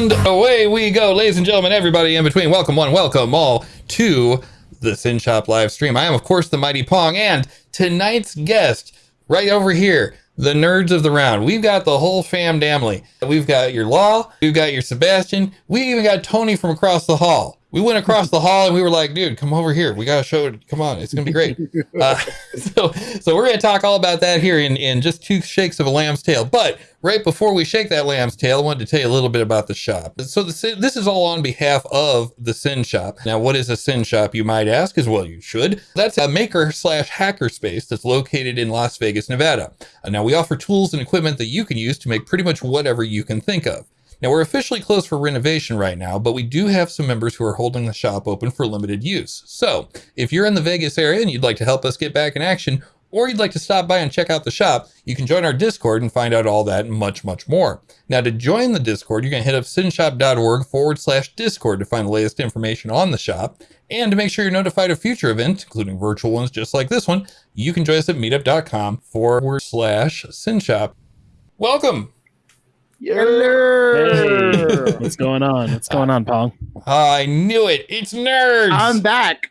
And away we go, ladies and gentlemen, everybody in between. Welcome one, welcome all to the SYN Shop live stream. I am, of course, the Mighty Pong, and tonight's guest right over here, the nerds of the round. We've got the whole fam damly. We've got your Law, we've got your Sebastian, we even got Tony from across the hall. We went across the hall and we were like, dude, come over here. We got to show it. Come on. It's going to be great. Uh, so, so we're going to talk all about that here in, in just two shakes of a lamb's tail. But right before we shake that lamb's tail, I wanted to tell you a little bit about the shop. So the, this is all on behalf of the SYN Shop. Now, what is a SYN Shop, you might ask? As well, you should. That's a maker slash hacker space that's located in Las Vegas, Nevada. Uh, now, we offer tools and equipment that you can use to make pretty much whatever you can think of. Now, we're officially closed for renovation right now, but we do have some members who are holding the shop open for limited use. So, if you're in the Vegas area and you'd like to help us get back in action, or you'd like to stop by and check out the shop, you can join our Discord and find out all that and much, much more. Now, to join the Discord, going to hit up synshop.org forward slash Discord to find the latest information on the shop. And to make sure you're notified of future events, including virtual ones just like this one, you can join us at meetup.com forward slash synshop. Welcome. Hello. What's going on? What's going on, Pong? I knew it. It's nerds. I'm back.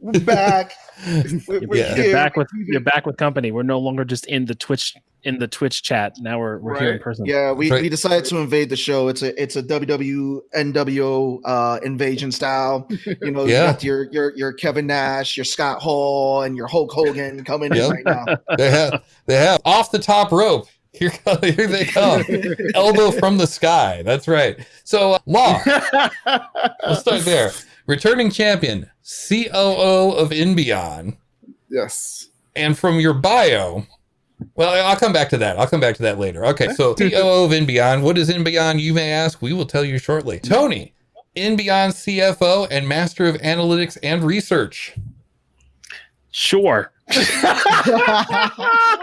We're back. We're, we're You're back with you're back with company. We're no longer just in the Twitch in the Twitch chat. Now we're we're here in person. Yeah, we, Right. we decided to invade the show. It's a it's a WW NWO uh, invasion style. You know, Yeah. you got your your your Kevin Nash, your Scott Hall, and your Hulk Hogan coming Yep. in right now. they have they have off the top rope. Here, co- here they come. Elbow from the sky. That's right. So, uh, Law, let's start there. Returning champion, COO of In Beyond. yes. And from your bio, well, I'll come back to that. I'll come back to that later. Okay, so COO of In Beyond. What is In Beyond, you may ask? We will tell you shortly. Tony, In Beyond CFO and Master of Analytics and Research. Sure. I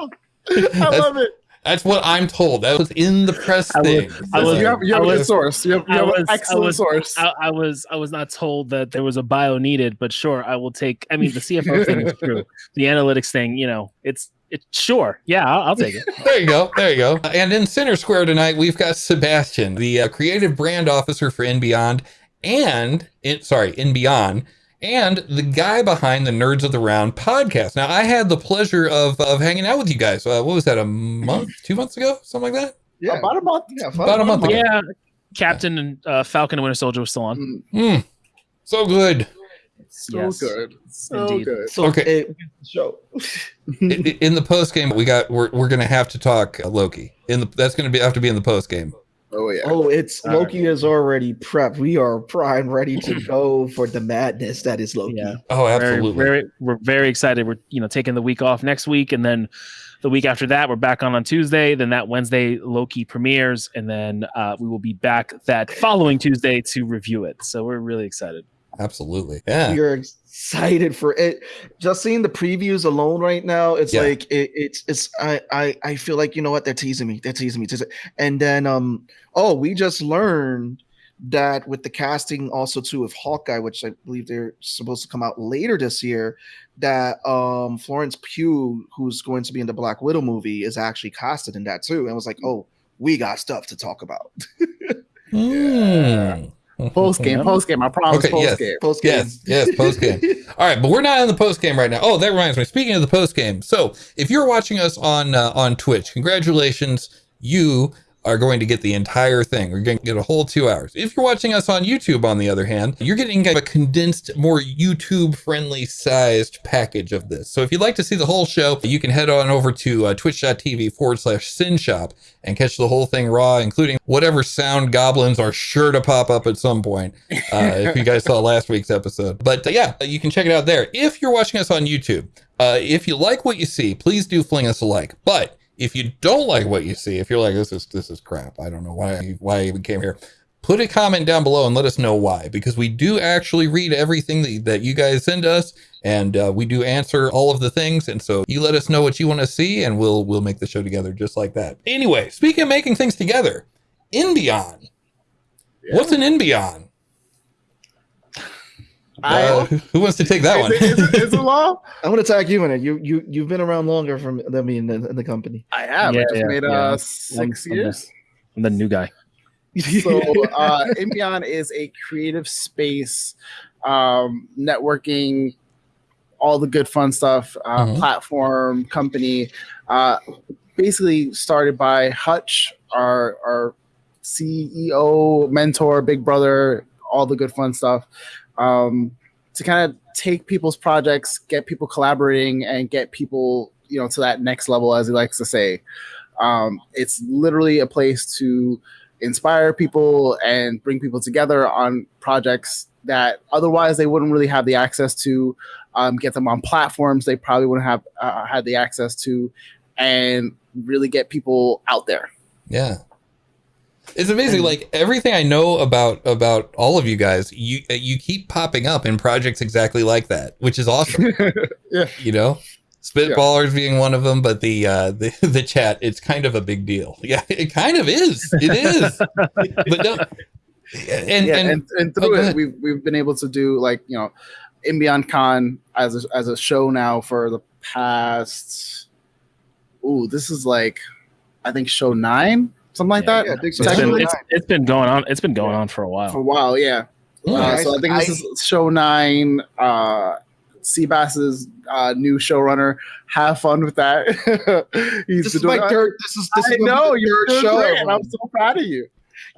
love it. That's what I'm told. That was in the press I was- thing. I was- you have, you have I a good was- source. You have, you I have was- an I excellent was- source. I, I was I was not told that there was a bio needed, but sure, I will take. I mean, the CFO thing is true. The analytics thing, you know, it's it's sure. Yeah, I'll, I'll take it. There you go. There you go. And in Center Square tonight, we've got Sebastian, the uh, creative brand officer for In Beyond, and in, sorry, In Beyond, and the guy behind the Nerds of the Round podcast. Now, I had the pleasure of of hanging out with you guys. Uh, what was that? A month, two months ago, something like that. Yeah, About a month. yeah, About a month ago. Yeah, Captain and uh, Falcon and Winter Soldier was still on. Mm, Hmm. So good. So Yes. good. So Indeed. good. So Okay. okay, show. I- I- in the post game, we got we're we're gonna have to talk uh, Loki. In the that's gonna be have to be in the post game. Oh yeah. Oh, it's All right. Loki is already prepped. We are prime, ready to go for the madness that is Loki. Yeah. Oh, absolutely. very, we're very excited. We're you know taking the week off next week, and then the week after that, we're back on on Tuesday. Then that Wednesday, Loki premieres, and then uh, we will be back that following Tuesday to review it. So we're really excited. Absolutely. Yeah. We are excited for it. Just seeing the previews alone right now, it's Yeah. like it, it's it's I, I I feel like you know what they're teasing me. They're teasing me. Teasing. And then um oh we just learned that with the casting also too of Hawkeye, which I believe they're supposed to come out later this year, that um Florence Pugh, who's going to be in the Black Widow movie, is actually casted in that too. And I was like, oh, we got stuff to talk about. Hmm. Post game. Post game. I promise. Okay, post yes. game. Post game. Yes, yes, post game. All right, but we're not in the post game right now. Oh, that reminds me. Speaking of the post game, so if you're watching us on uh, on Twitch, congratulations, you are going to get the entire thing. You're going to get a whole two hours. If you're watching us on YouTube, on the other hand, you're getting a condensed, more YouTube friendly sized package of this. So if you'd like to see the whole show, you can head on over to uh, twitch.tv forward slash sin shop and catch the whole thing raw, including whatever sound goblins are sure to pop up at some point. Uh, if you guys saw last week's episode. But uh, yeah, you can check it out there. If you're watching us on YouTube, uh, if you like what you see, please do fling us a like. But if you don't like what you see, if you're like this is this is crap, I don't know why why I even came here. Put a comment down below and let us know why, because we do actually read everything that, that you guys send us, and uh, we do answer all of the things. And so you let us know what you want to see, and we'll we'll make the show together just like that. Anyway, speaking of making things together, In Beyond. What's an In Beyond? I, Uh, who wants to take that one? it, is, it, is it law? I'm gonna tag you in it. You you you've been around longer from than me in the, in the company. I have. Yeah, I just yeah, made yeah. uh I'm- six I'm years. the- I'm the new guy. so uh In Beyond is a creative space um networking all the good fun stuff uh Mhm. platform company uh basically started by hutch our our ceo mentor big brother all the good fun stuff um to kind of take people's projects get people collaborating and get people you know to that next level as he likes to say um it's literally a place to inspire people and bring people together on projects that otherwise they wouldn't really have the access to um, get them on platforms they probably wouldn't have uh, had the access to and really get people out there Yeah. It's amazing. And- Like everything I know about about all of you guys, you you keep popping up in projects exactly like that, which is awesome. Yeah. You know, spitballers being one of them, but the uh the the chat, it's kind of a big deal. Yeah, it kind of is. It is. but no, and yeah, and, and, and, oh, through go it, we've we've been able to do like you know, in Beyond Con as a, as a show now for the past. Ooh, this is like, I think show nine, something like Yeah, that. yeah, I think so. It's been, it's, it's been going on. It's been going on for a while. for a while, yeah. Hmm. Uh, so I think this is show nine. Uh, Seabass's uh, new showrunner. Have fun with that. He's This been is my doing- third. This is this I is gonna be know the you're third doing show. great, and I'm so proud of you.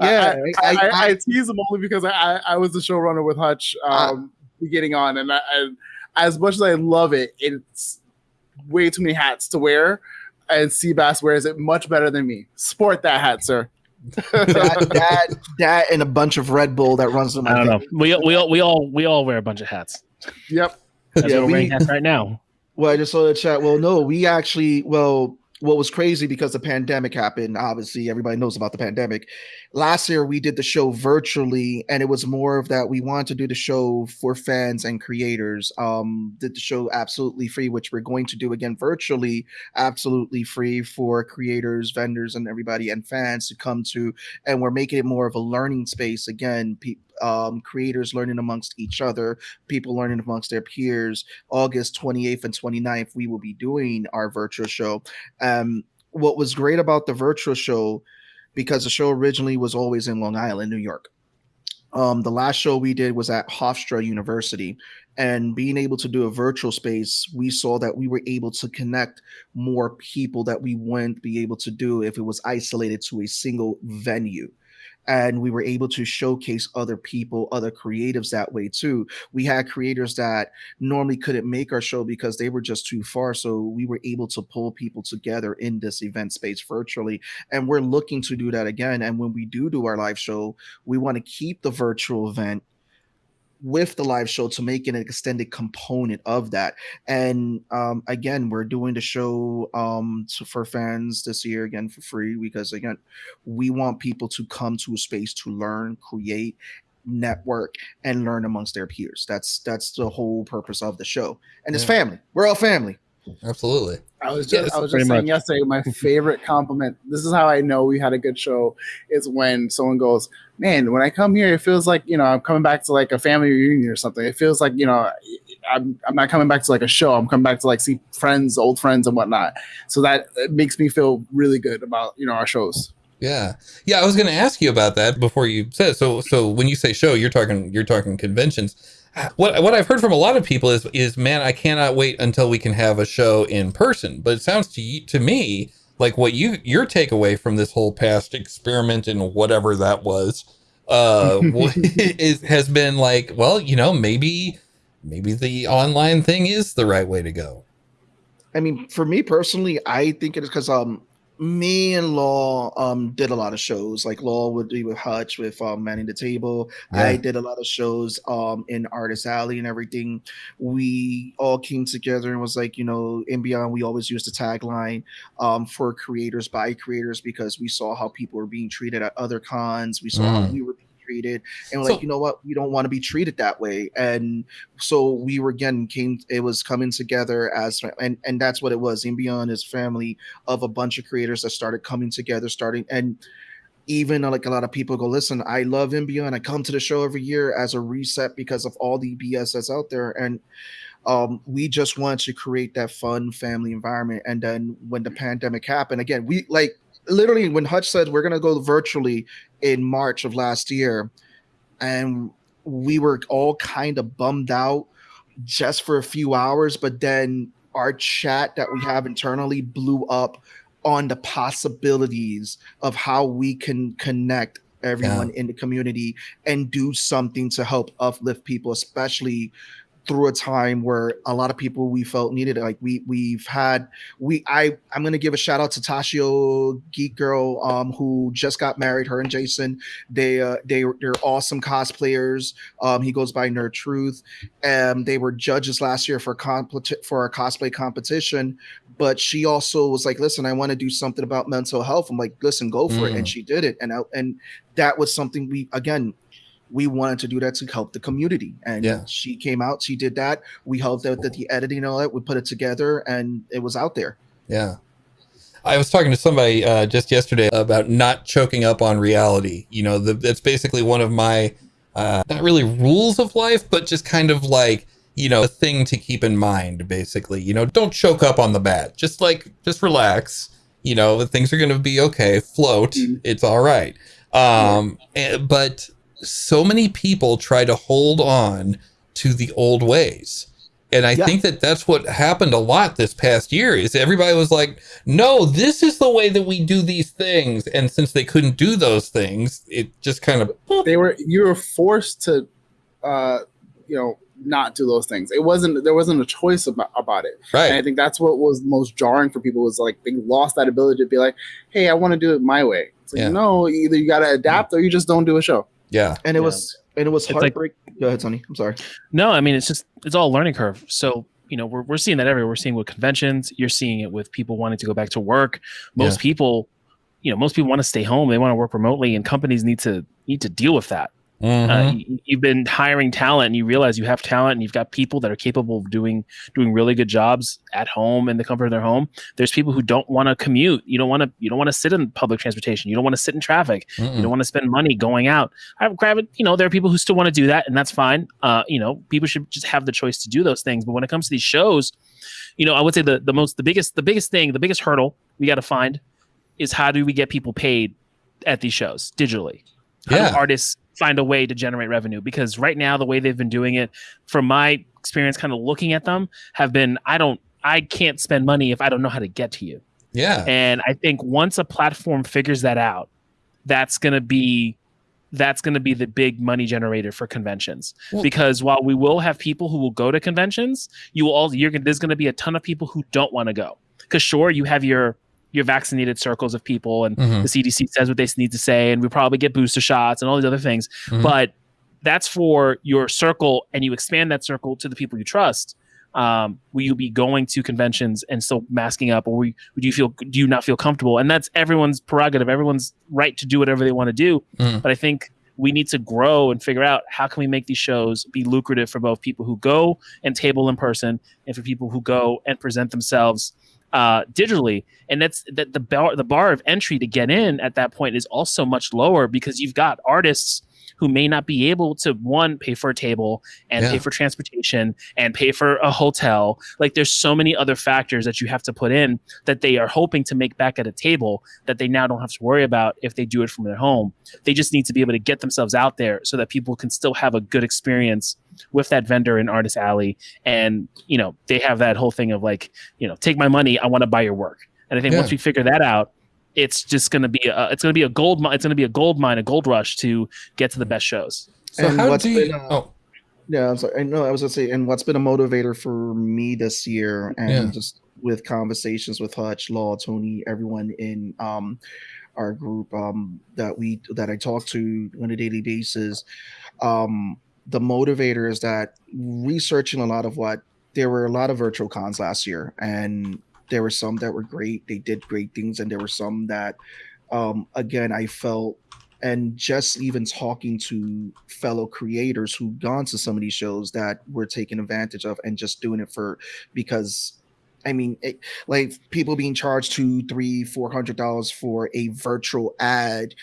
Yeah, I, I, I- I, I- I tease him only because I, I, I was the showrunner with Hutch Ah. um, beginning on, and, I, and as much as I love it, it's way too many hats to wear, and Seabass wears it much better than me. Sport that hat, sir. that, that that and a bunch of Red Bull that runs in my I don't know. We we all we all we all wear a bunch of hats. Yep. That's Yeah, what we're wearing we- hats right now. Well, I just saw the chat. Well, no, we actually, well, what was crazy because the pandemic happened. Obviously, everybody knows about the pandemic. Last year, we did the show virtually, and it was more of that we wanted to do the show for fans and creators. Um, did the show absolutely free, which we're going to do again virtually, absolutely free for creators, vendors, and everybody and fans to come to. And we're making it more of a learning space again. Pe- um, creators learning amongst each other, people learning amongst their peers. August 28th and 29th, we will be doing our virtual show. Um, what was great about the virtual show, because the show originally was always in Long Island, New York. Um, the last show we did was at Hofstra University, and being able to do a virtual space, we saw that we were able to connect more people that we wouldn't be able to do if it was isolated to a single venue and we were able to showcase other people other creatives that way too. We had creators that normally couldn't make our show because they were just too far so we were able to pull people together in this event space virtually and we're looking to do that again and when we do do our live show we want to keep the virtual event with the live show to make an extended component of that. And um, again we're doing the show um, to, for fans this year again for free because again we want people to come to a space to learn create network and learn amongst their peers. That's that's the whole purpose of the show. And it's family. We're all family absolutely. I was Yeah, just, I was just saying much. yesterday. My favorite compliment. This is how I know we had a good show. Is when someone goes, "Man, when I come here, it feels like you know I'm coming back to like a family reunion or something. It feels like you know I'm I'm not coming back to like a show. I'm coming back to like see friends, old friends, and whatnot. So that it makes me feel really good about you know our shows. Yeah. Yeah, I was going to ask you about that before you said. So so when you say show, you're talking you're talking conventions. What what I've heard from a lot of people is is man, I cannot wait until we can have a show in person. But it sounds to you, to me like what you your takeaway from this whole past experiment and whatever that was uh is has been like, well, you know, maybe maybe the online thing is the right way to go. I mean, for me personally, I think it is because um me and Law um did a lot of shows. Like Law would be with Hutch with um Manning the Table. I did a lot of shows um in Artist Alley and everything. We all came together and was like, you know, in beyond, we always use the tagline um for creators by creators because we saw how people were being treated at other cons. We saw how Mm. we were treated and So- like, you know what, we don't want to be treated that way. And so we were again came it was coming together as and and that's what it was in beyond is family of a bunch of creators that started coming together starting and even uh, like a lot of people go listen i love in beyond i come to the show every year as a reset because of all the bs that's out there and um, we just want to create that fun family environment and then when the pandemic happened again we like literally when Hutch said we're gonna go virtually in March of last year, and we were all kind of bummed out just for a few hours, but then our chat that we have internally blew up on the possibilities of how we can connect everyone yeah. in the community and do something to help uplift people, especially through a time where a lot of people we felt needed it. Like we we've had we I I'm gonna give a shout out to Tashio Geek Girl um who just got married. Her and Jason they uh they they're awesome cosplayers. Um he goes by Nerd Truth. Um they were judges last year for comp- for a cosplay competition. But she also was like, listen, I want to do something about mental health. I'm like, listen, go for mm. it, and mm. she did it. And I, and that was something we again we wanted to do that to help the community. And yeah. she came out, she did that. We helped out that the editing and all that, we put it together and it was out there. Yeah. I was talking to somebody uh, just yesterday about not choking up on reality. You know, the, that's basically one of my, uh, not really rules of life, but just kind of like, you know, a thing to keep in mind, basically. You know, don't choke up on the bad. Just like, just relax. You know, things are going to be okay. Float. Mm-hmm. It's all right. Um, yeah. and, but so many people try to hold on to the old ways. And I yeah. think that that's what happened a lot this past year is everybody was like, no, this is the way that we do these things. And since they couldn't do those things, it just kind of, they were, you were forced to, uh, you know, not do those things. It wasn't, there wasn't a choice about, about it. Right. And I think that's what was most jarring for people was like, they lost that ability to be like, Hey, I want to do it my way. It's like, yeah. no, either you got to adapt or you just don't do a show. Yeah. And it yeah. was and it was heartbreak. Like, Go ahead, Sonny. I'm sorry. No, I mean it's just it's all learning curve. So you know we're we're seeing that everywhere. We're seeing with conventions. You're seeing it with people wanting to go back to work. Most yeah. people, you know, most people want to stay home. They want to work remotely, and companies need to need to deal with that. Mm-hmm. Uh, you, have been hiring talent, and you realize you have talent, and you've got people that are capable of doing doing really good jobs at home in the comfort of their home. There's people who don't want to commute. You don't want to. You don't want to sit in public transportation. You don't want to sit in traffic. Mm-mm. You don't want to spend money going out. I grab it. You know, there are people who still want to do that, and that's fine. Uh, you know, people should just have the choice to do those things. But when it comes to these shows, you know, I would say the the most the biggest the biggest thing the biggest hurdle we got to find is how do we get people paid at these shows digitally? How yeah. do artists find a way to generate revenue because right now the way they've been doing it from my experience kind of looking at them have been i don't i can't spend money if i don't know how to get to you. Yeah. And i think once a platform figures that out that's going to be that's going to be the big money generator for conventions. Well, because while we will have people who will go to conventions you will all you're gonna there's going to be a ton of people who don't want to go. Because sure you have your your vaccinated circles of people and mm-hmm. the CDC says what they need to say and we probably get booster shots and all these other things mm-hmm. but that's for your circle and you expand that circle to the people you trust um, will you be going to conventions and still masking up or would you feel do you not feel comfortable and that's everyone's prerogative everyone's right to do whatever they want to do mm. but i think we need to grow and figure out how can we make these shows be lucrative for both people who go and table in person and for people who go and present themselves uh, digitally, and that's that the bar the bar of entry to get in at that point is also much lower because you've got artists who may not be able to one pay for a table and yeah. pay for transportation and pay for a hotel. Like there's so many other factors that you have to put in that they are hoping to make back at a table that they now don't have to worry about if they do it from their home. They just need to be able to get themselves out there so that people can still have a good experience with that vendor in artist alley. And you know they have that whole thing of like you know take my money i want to buy your work. And i think yeah. once we figure that out it's just going to be a it's going to be a gold it's going to be a gold mine a gold rush to get to the best shows. So and how do you been, uh, oh. Yeah i'm sorry. I know i was going to say and what's been a motivator for me this year and yeah. just with conversations with hutch law tony everyone in um our group um that we that i talk to on a daily basis um the motivator is that researching a lot of what there were a lot of virtual cons last year and there were some that were great they did great things and there were some that um, again i felt and just even talking to fellow creators who've gone to some of these shows that were taken advantage of and just doing it for because I mean, it, like people being charged two, three, four hundred dollars for a virtual ad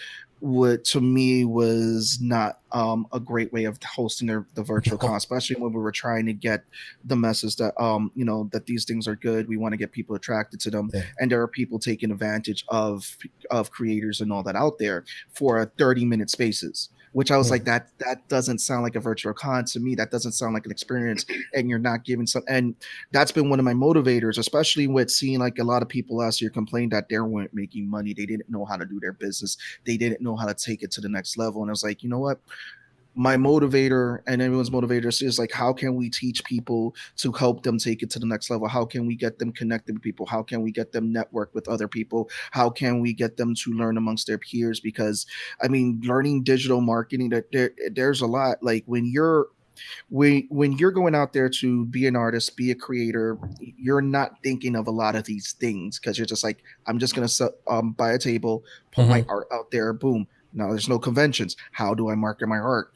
would to me was not um, a great way of hosting the, the virtual con, especially when we were trying to get the message that um you know that these things are good. We want to get people attracted to them, Yeah. and there are people taking advantage of of creators and all that out there for a thirty minute spaces. Which I was Yeah. like, that that doesn't sound like a virtual con to me. That doesn't sound like an experience, and you're not giving some. And that's been one of my motivators, especially with seeing like a lot of people last year complained that they weren't making money. They didn't know how to do their business. They didn't know how to take it to the next level. And I was like, you know what? My motivator and everyone's motivator is like, how can we teach people to help them take it to the next level? How can we get them connected with people? How can we get them network with other people? How can we get them to learn amongst their peers? Because I mean, learning digital marketing, that there, there's a lot. Like when you're when when you're going out there to be an artist, be a creator, you're not thinking of a lot of these things because you're just like, I'm just gonna um, buy a table, put my art out there, boom. Now there's no conventions. How do I market my art?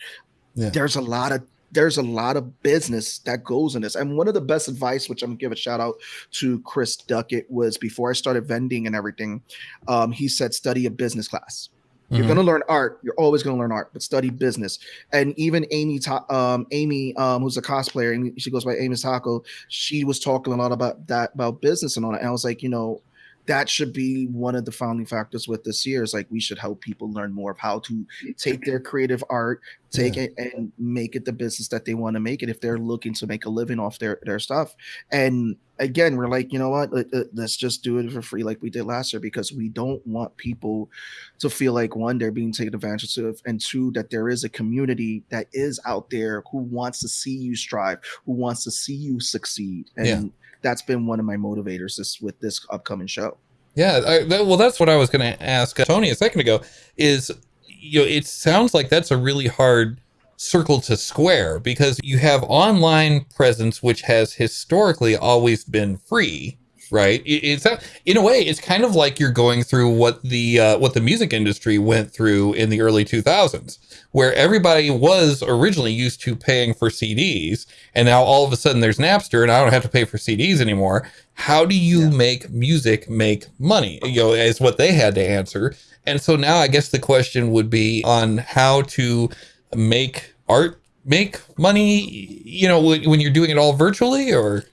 Yeah. There's a lot of there's a lot of business that goes in this. And one of the best advice, which I'm gonna give a shout out to Chris Duckett, was before I started vending and everything, um, he said study a business class. You're Mhm. gonna learn art. You're always gonna learn art, but study business. And even Amy, um, Amy, um, who's a cosplayer, and she goes by Amy Taco. She was talking a lot about that, about business and all that. And I was like, you know, that should be one of the founding factors with this year. Is like we should help people learn more of how to take their creative art, take it and make it the business that they want to make it if they're looking to make a living off their their stuff. And again, we're like, you know what? Let, let- let's just do it for free like we did last year because we don't want people to feel like one, they're being taken advantage of, and two, that there is a community that is out there who wants to see you strive, who wants to see you succeed. And Yeah. That's been one of my motivators this with this upcoming show. Yeah, I, that, well, that's what I was going to ask Tony a second ago. Is you know, it sounds like that's a really hard circle to square because you have online presence, which has historically always been free, right? It's in a way, it's kind of like you're going through what the uh, what the music industry went through in the early 2000s, where everybody was originally used to paying for CDs, and now all of a sudden there's Napster, and I don't have to pay for CDs anymore. How do you make music make money? You know, is what they had to answer. And so now I guess the question would be on how to make art make money, you know, when you're doing it all virtually or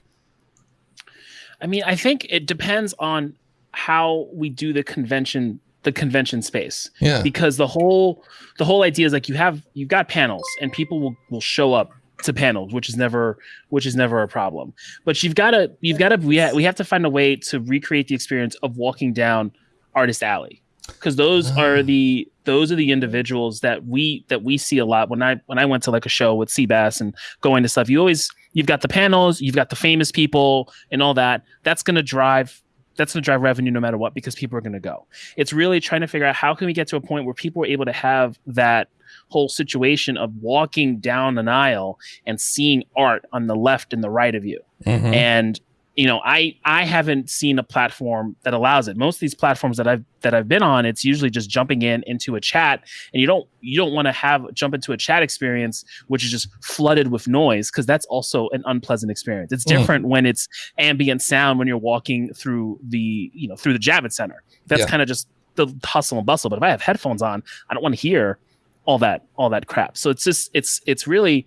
I mean, I think it depends on how we do the convention the convention space. Yeah. because the whole the whole idea is like you have you've got panels and people will will show up to panels which is never which is never a problem. But you've got to you've got to we, ha- we have to find a way to recreate the experience of walking down artist alley because those Ah. are the those are the individuals that we that we see a lot when i when i went to like a show with Seabass and going to stuff you always you've got the panels you've got the famous people and all that that's going to drive that's going to drive revenue no matter what because people are going to go it's really trying to figure out how can we get to a point where people are able to have that whole situation of walking down an aisle and seeing art on the left and the right of you Mhm. and you know i i haven't seen a platform that allows it most of these platforms that i've that i've been on it's usually just jumping in into a chat and you don't you don't want to have jump into a chat experience which is just flooded with noise because that's also an unpleasant experience it's Mm. different when it's ambient sound when you're walking through the you know through the javits center that's Yeah. kind of just the hustle and bustle but if i have headphones on i don't want to hear all that all that crap so it's just it's it's really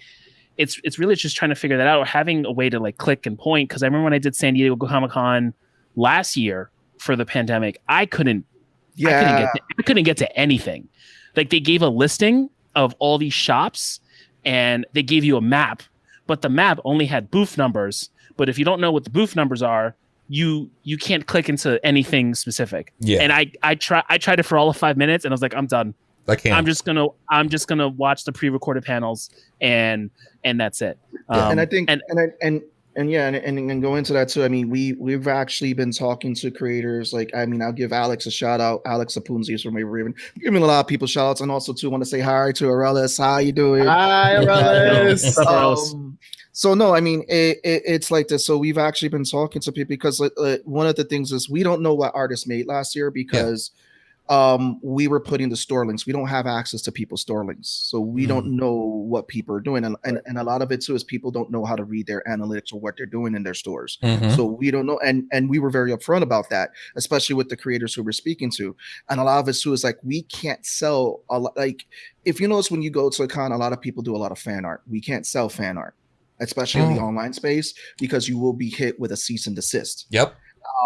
it's it's really just trying to figure that out or having a way to like click and point because i remember when i did san diego comic con last year for the pandemic i couldn't I couldn't Yeah. get to, I couldn't get to anything. Like they gave a listing of all these shops and they gave you a map, but the map only had booth numbers. But if you don't know what the booth numbers are, you you can't click into anything specific. yeah, And I I try I tried it for all of five minutes and I was like, I'm done. I can't. I'm just gonna I'm just gonna watch the pre-recorded panels and and that's it. Yeah, and I Um, think and and and and, and yeah, and, and and go into that too. I mean, we we've actually been talking to creators. Like, I mean, I'll give Alex a shout out. Alex Apunzi is from Raven. Giving a lot of people shout outs, and also too want to say hi to Arelis. How you doing? Hi, Arelis. What's? Um, so no, I mean it, it, it's like this. So we've actually been talking to people because uh, uh, one of the things is we don't know what artists made last year because um, we were putting the store links. We don't have access to people's store links, so we don't know what people are doing, and, and and a lot of it too is people don't know how to read their analytics or what they're doing in their stores. Mhm. So we don't know, and and we were very upfront about that, especially with the creators who we're speaking to, and a lot of it too is like we can't sell a lot. Like if you notice when you go to a con, a lot of people do a lot of fan art. We can't sell fan art, especially in the Oh. online space, because you will be hit with a cease and desist. Yep.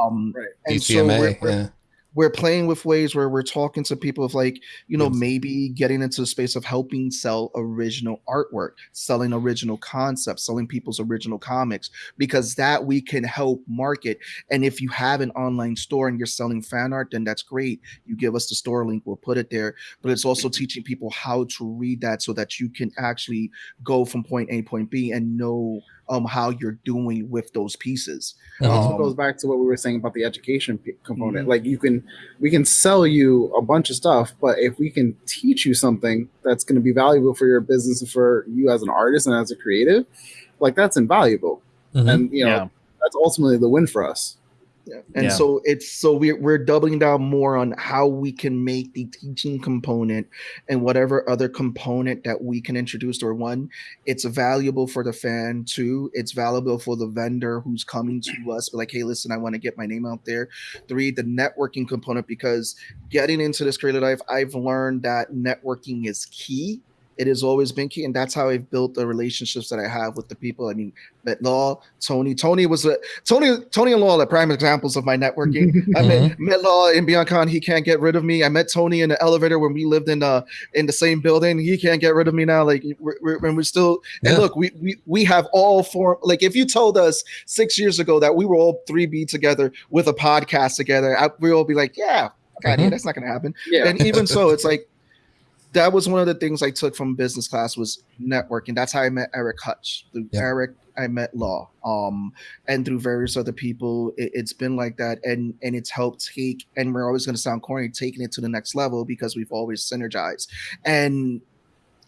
Um, Right. and so we're, we're, yeah. We're playing with ways where we're talking to people of like you know Yes. maybe getting into the space of helping sell original artwork selling original concepts selling people's original comics because that we can help market. And if you have an online store and you're selling fan art then that's great. You give us the store link we'll put it there. But it's also teaching people how to read that so that you can actually go from point a to point b and know um how you're doing with those pieces. Also Um, goes back to what we were saying about the education p- component. Mhm. Like you can, we can sell you a bunch of stuff, but if we can teach you something that's going to be valuable for your business and for you as an artist and as a creative, like that's invaluable. Mhm. And you know, Yeah. that's ultimately the win for us. Yeah. And Yeah. so it's so we're we're doubling down more on how we can make the teaching component and whatever other component that we can introduce or one, it's valuable for the fan, two, it's valuable for the vendor who's coming to us, but like, hey, listen, I want to get my name out there. Three, the networking component, because getting into this creative life, I've learned that networking is key. It has always been key, and that's how I've built the relationships that I have with the people. I mean, met Law, Tony. Tony was a Tony. Tony and Law are prime examples of my networking. I met, met Law in BeyondCon. He can't get rid of me. I met Tony in the elevator when we lived in the in the same building. He can't get rid of me now. Like we're, we're, when we're still. And look, we, we we have all four. Like if you told us six years ago that we were all three B together with a podcast together, I, we all be like, yeah, God, yeah, Mhm. that's not gonna happen Yeah. and even so it's like that was one of the things i took from business class was networking. That's how i met eric hutch. Through Yeah. eric i met law um and through various other people. It, it's been like that and and it's helped take and we're always going to sound corny taking it to the next level because we've always synergized. And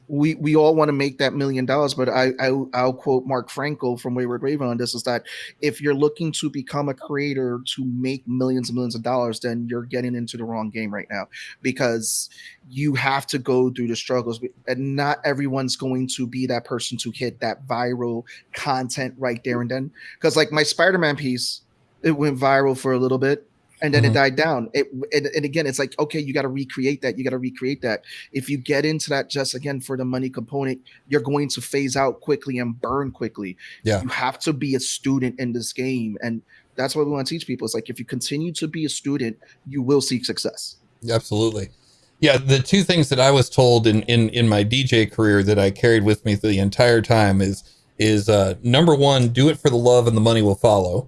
we we all want to make that million dollars, but I, I I'll quote Mark Frankel from Wayward Raven on this is that if you're looking to become a creator to make millions and millions of dollars, then you're getting into the wrong game right now because you have to go through the struggles, and not everyone's going to be that person to hit that viral content right there and then. Because like my Spider-Man piece, it went viral for a little bit. And then Mhm. it died down. It and, and again, it's like okay, you got to recreate that. You got to recreate that if you get into that just again for the money component, you're going to phase out quickly and burn quickly. Yeah. You have to be a student in this game. And that's what we want to teach people. It's like if you continue to be a student, you will seek success. Absolutely. Yeah, the two things that I was told in in in my DJ career that I carried with me the entire time is is uh number one, do it for the love and the money will follow.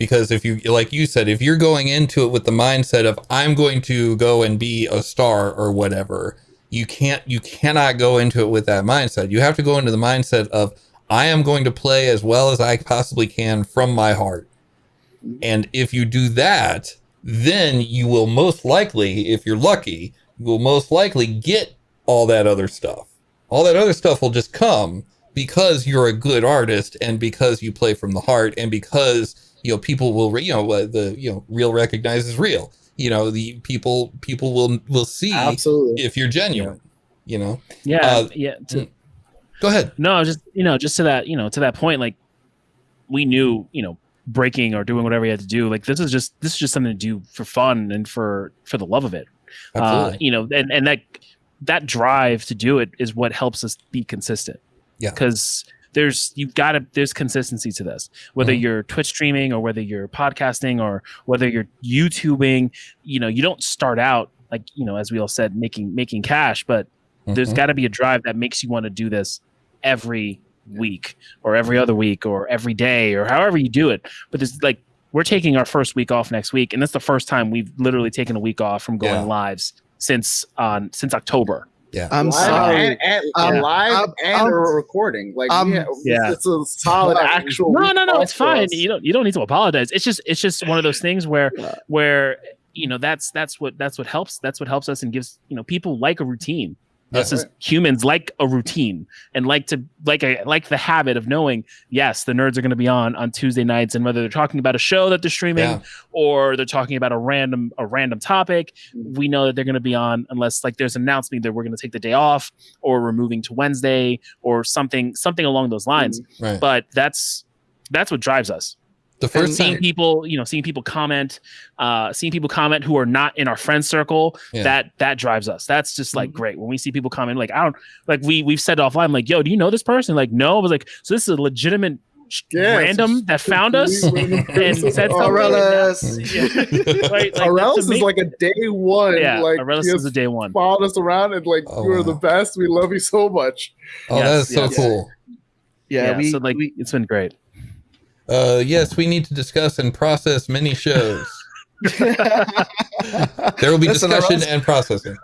Because if you like you said, if you're going into it with the mindset of I'm going to go and be a star or whatever, you can't you cannot go into it with that mindset. You have to go into the mindset of I am going to play as well as I possibly can from my heart. And if you do that, then you will most likely, if you're lucky, you will most likely get all that other stuff. All that other stuff will just come because you're a good artist and because you play from the heart and because you know people will re- you know uh, the you know real recognizes real. You know the people people will will see Absolutely. if you're genuine. You know. Yeah, Uh, yeah. To, Go ahead. no, just you know, just to that, you know, to that point, like we knew, you know, breaking or doing whatever you had to do. Like this is just this is just something to do for fun and for for the love of it. Uh, Absolutely. you know, and and that that drive to do it is what helps us be consistent. Yeah. because there's you've got to there's consistency to this whether Mhm. you're twitch streaming or whether you're podcasting or whether you're youtubing you know you don't start out like you know as we all said making making cash but there's Mhm. got to be a drive that makes you want to do this every week or every other week or every day or however you do it but there's like we're taking our first week off next week and that's the first time we've literally taken a week off from going Yeah. lives since on since october I'm live sorry. and, and, Um, and live um, and um, a recording. Like um, yeah, yeah. it's a solid Sorry. actual. no week no no it's fine us. you don't you don't need to apologize it's just it's just one of those things where Yeah. where you know that's that's what that's what helps that's what helps us and gives you know people like a routine us Yeah. as humans like a routine and like to like a like the habit of knowing yes the nerds are going to be on on tuesday nights and whether they're talking about a show that they're streaming Yeah. or they're talking about a random a random topic mm. we know that they're going to be on unless like there's an announcement that we're going to take the day off or we're moving to wednesday or something something along those lines mm, Right. but that's that's what drives us the first seeing time, people you know seeing people comment uh seeing people comment who are not in our friend circle Yeah. that that drives us that's just like Mhm. great when we see people comment like i don't like we we've said offline like yo do you know this person like no i was like so this is a legitimate Yeah, random just that found us and said something Aurelis. Yeah. right like, Aurelis that's is like a day one. yeah like Aurelis he is a day one followed us around and like Oh, you are the best. We love you so much. oh, Yes, that is so yes. cool. Yeah, we, so like we it's been great Uh, yes, we need to discuss and process many shows. There will be Listen, discussion and processing.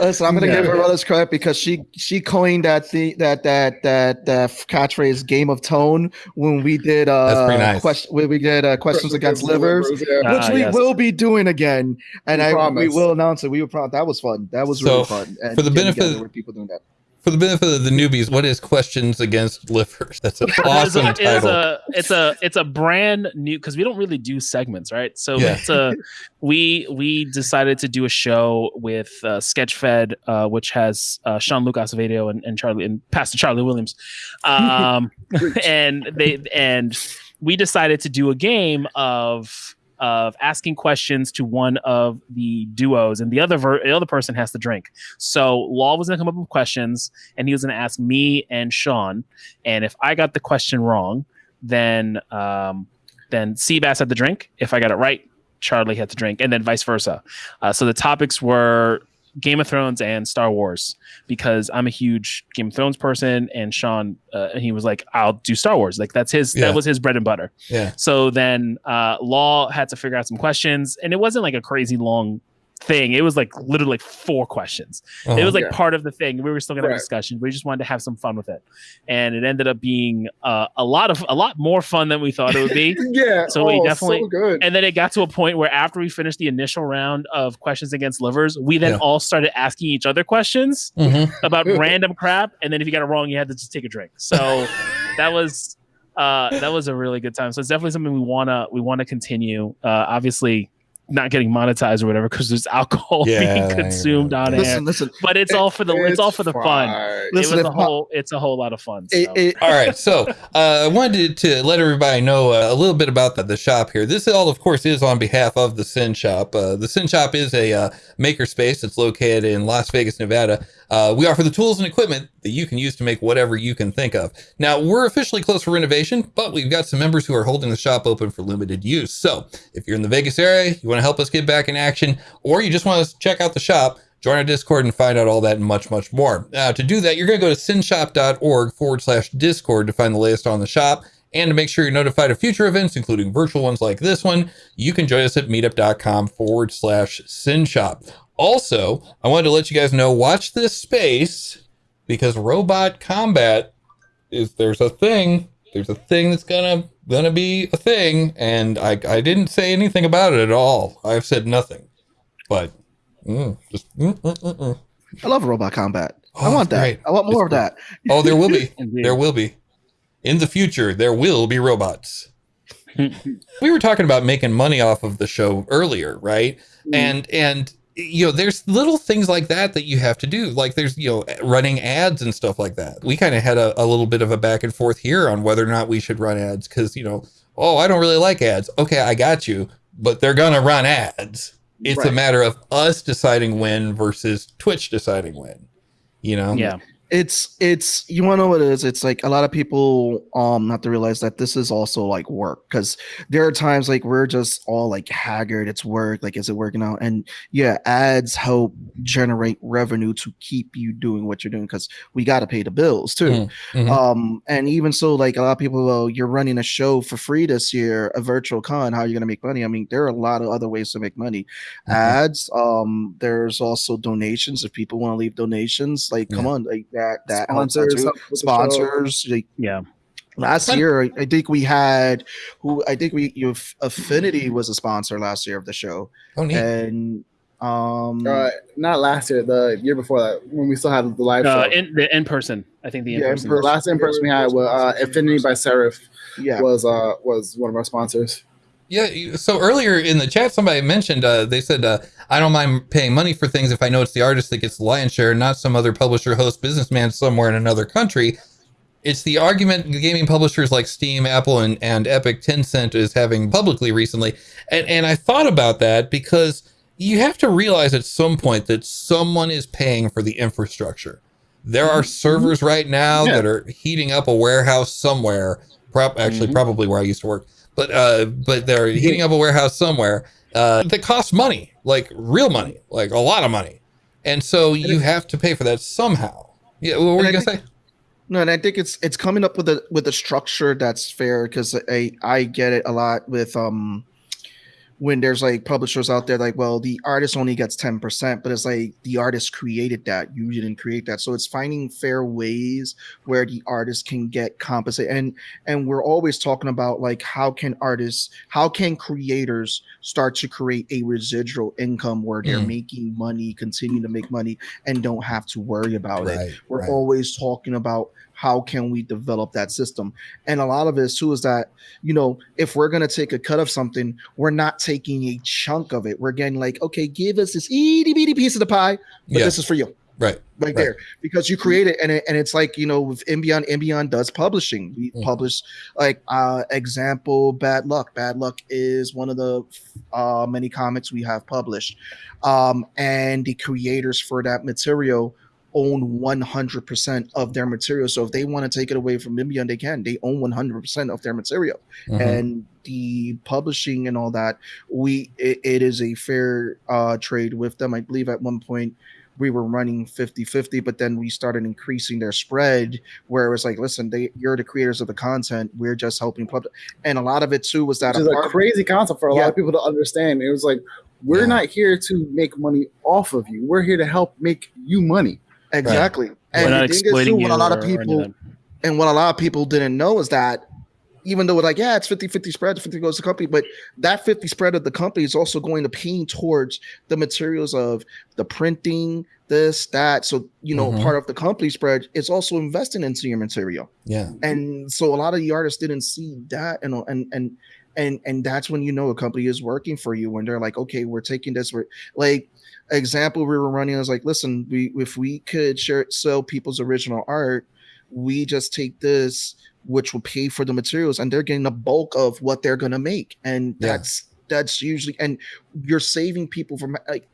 Listen, I'm gonna Yeah. give Aurelis credit because she she coined that the that that that that catchphrase "game of tone" when we did uh nice. question when we did uh, questions against livers, Yeah. Uh, which Ah, we yes. will be doing again, and We I we will announce it. We will promise that was fun. That was So, really fun. And for the benefit- together with people doing that. For the benefit of the newbies, what is questions against livers? That's an awesome it's, a, it's a it's a it's a brand new because we don't really do segments right so Yeah. it's a we we decided to do a show with uh, sketchfed uh, which has uh, sean lucas video and, and charlie and pastor charlie williams um and they and we decided to do a game of of asking questions to one of the duos and the other ver- the other person has to drink so law was going to come up with questions and he was going to ask me and sean and if I got the question wrong, then um, then Seabass had to drink. If I got it right, Charlie had to drink, and then vice versa. Uh, so the topics were Game of Thrones and Star Wars because I'm a huge Game of Thrones person, and Sean uh, he was like, "I'll do Star Wars." Like that's his Yeah. that was his bread and butter. yeah. So then uh, Law had to figure out some questions, and it wasn't like a crazy long thing. It was like literally like four questions it Uh-huh. was like Yeah. part of the thing. We were still gonna have a discussion. We just wanted to have some fun with it, and it ended up being uh, a lot of a lot more fun than we thought it would be. Yeah. So we oh, definitely- so good. and then it got to a point where after we finished the initial round of questions against livers, we then Yeah. all started asking each other questions Mhm. about random crap, and then if you got it wrong, you had to just take a drink. So that was uh, that was a really good time. So it's definitely something we wanna we wanna continue. Uh, obviously. Not getting monetized or whatever because there's alcohol Yeah, being consumed know. on air Listen, listen. but it's all for the it's, all for the fun. fine. Listen, it was if a my- whole it's a whole lot of fun. So. It, it, All right, so uh, I wanted to let everybody know uh, a little bit about the, the shop here. This all, of course, is on behalf of the SYN Shop. Uh, the SYN Shop is a uh, makerspace that's located in Las Vegas, Nevada. Uh, we offer the tools and equipment that you can use to make whatever you can think of. Now, we're officially closed for renovation, but we've got some members who are holding the shop open for limited use. So, if you're in the Vegas area, you want to help us get back in action, or you just want to check out the shop, join our Discord and find out all that and much, much more. Now, to do that, you're going to go to synshop.org forward slash Discord to find the latest on the shop. And to make sure you're notified of future events, including virtual ones like this one, you can join us at meetup.com forward slash synshop. Also, I wanted to let you guys know watch this space because robot combat is there's a thing. There's a thing that's gonna gonna be a thing, and I I didn't say anything about it at all. I've said nothing, but mm, just mm, mm, mm, mm. I love robot combat. I Oh, want that. great. I want more of It's that. oh, there will be. There will be. In the future, there will be robots. we were talking about making money off of the show earlier, right? And and you know, there's little things like that that you have to do. Like there's you know running ads and stuff like that. We kind of had a, a little bit of a back and forth here on whether or not we should run ads because you know, oh, I don't really like ads. Okay, I got you, but they're gonna run ads. It's a matter of us deciding when versus Twitch deciding when. You know? yeah, it's it's you want to know what it is? It's like a lot of people um have to realize that this is also like work because there are times like we're just all like haggard it's work like is it working out? And yeah ads help generate revenue to keep you doing what you're doing because we got to pay the bills too. Mhm, mhm. um and even so like a lot of people well you're running a show for free this year a virtual con how are you going to make money? I mean there are a lot of other ways to make money. Mhm. ads um there's also donations if people want to leave donations like come on like that that Sponsors, too. help with the show. sponsors like yeah. last Fun. year i think we had who i think we you affinity was a sponsor last year of the show Oh, neat. and Um, Uh, not last year, the year before that, when we still had the live Uh, show. in the in person, I think the in Yeah, person. the last in person we had was uh, Affinity by Serif. yeah, was uh was one of our sponsors. Yeah. So earlier in the chat, somebody mentioned uh, they said uh, I don't mind paying money for things if I know it's the artist that gets the lion's share, not some other publisher, host, businessman somewhere in another country. It's the argument gaming publishers like Steam, Apple, and, and Epic Tencent is having publicly recently. And, and I thought about that because you have to realize at some point that someone is paying for the infrastructure. There are servers right now Yeah. that are heating up a warehouse somewhere. Prop, actually, Mhm. probably where I used to work, but uh, but they're heating up a warehouse somewhere uh, that costs money, like real money, like a lot of money, and so you have to pay for that somehow. Yeah, what were you I gonna think- say? No, and I think it's it's coming up with a with a structure that's fair because I I get it a lot with um when there's like publishers out there like well the artist only gets 10% but it's like the artist created that you didn't create that so it's finding fair ways where the artist can get compensated and and we're always talking about like how can artists how can creators start to create a residual income where they're Mm. making money continue to make money and don't have to worry about it we're right. always talking about how can we develop that system? And a lot of it too is that you know if we're going to take a cut of something we're not taking a chunk of it. We're getting like okay give us this itty bitty piece of the pie but Yeah, this is for you. Right. right, Right. there. Because you create it and, it and it's like you know with In Beyond Imbion does publishing. We Mm. publish like uh example bad luck. Bad luck is one of the uh many comics we have published. Um and the creators for that material own 100% of their material so if they want to take it away from In Beyond they can they own 100% of their material Mhm. and the publishing and all that we it, it is a fair uh trade with them i believe at one point we were running 50 50 but then we started increasing their spread where it was like listen they you're the creators of the content we're just helping public and a lot of it too was that Which is a crazy concept for a Yeah. lot of people to understand. It was like we're Yeah. not here to make money off of you. We're here to help make you money. Exactly. We're and not the thing is too what a lot of or- or any people and what a lot of people didn't know is that even though it's like yeah it's 50 50 spread 50 goes to the company but that 50 spread of the company is also going to pay towards the materials of the printing this that. So you know Mhm. part of the company spread is also investing into your material. Yeah, and so a lot of the artists didn't see that and and and and and that's when you know a company is working for you when they're like okay we're taking this we're like example we were running was like listen we if we could share sell people's original art we just take this which will pay for the materials and they're getting the bulk of what they're going to make and Yeah. that's that's usually and you're saving people from like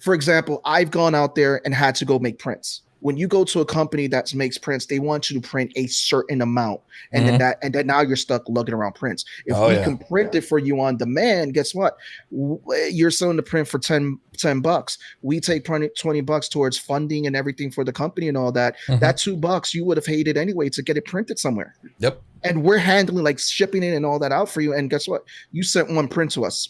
for example i've gone out there and had to go make prints when you go to a company that makes prints they want you to print a certain amount and then that and then now you're stuck lugging around prints. If Oh, we yeah. can print it for you on demand guess what? You're selling the print for 10 10 bucks. We take 20 20 bucks towards funding and everything for the company and all that. Mhm. that two bucks you would have hated anyway to get it printed somewhere. Yep. and we're handling like shipping it and all that out for you and guess what? You sent one print to us.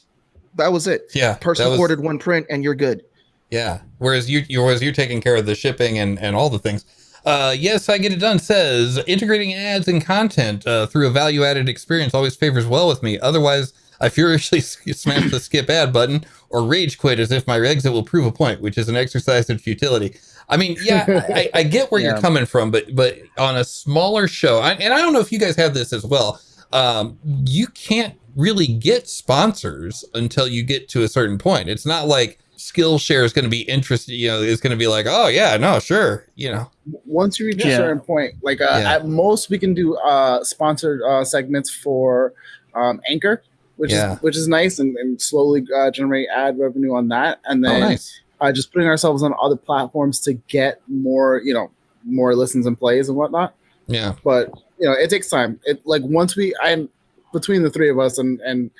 That was it. Yeah. person was- ordered one print and you're good Yeah. Whereas you, you whereas you're taking care of the shipping and and all the things. Uh, yes, I get it done. Says integrating ads and content uh, through a value added experience always favors well with me. Otherwise, I furiously smash the skip ad button or rage quit as if my exit will prove a point, which is an exercise in futility. I mean, yeah, I, I get where you're coming from, but but on a smaller show, I, and I don't know if you guys have this as well. Um, you can't really get sponsors until you get to a certain point. It's not like Skillshare is going to be interested. You know, it's going to be like, oh yeah, no, sure, you know, Once you reach a certain point, like uh, Yeah. at most, we can do uh, sponsored uh, segments for um, Anchor, which Yeah. is which is nice, and, and slowly uh, generate ad revenue on that, and oh then nice, uh, just putting ourselves on other platforms to get more, you know, more listens and plays and whatnot. yeah, But you know, it takes time. It like once we, I'm between the three of us, and and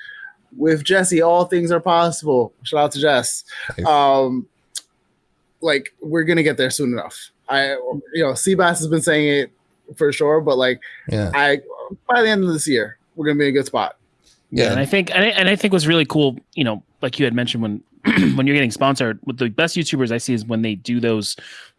with Jesse, all things are possible. Shout out to Jess. Nice. Um, like we're gonna get there soon enough. I, you know, Seabass has been saying it for sure, but like yeah, I, by the end of this year, we're gonna be in a good spot. yeah, And I think and I, and I think what's really cool, you know, like you had mentioned when when you're getting sponsored, with the best YouTubers I see is when they do those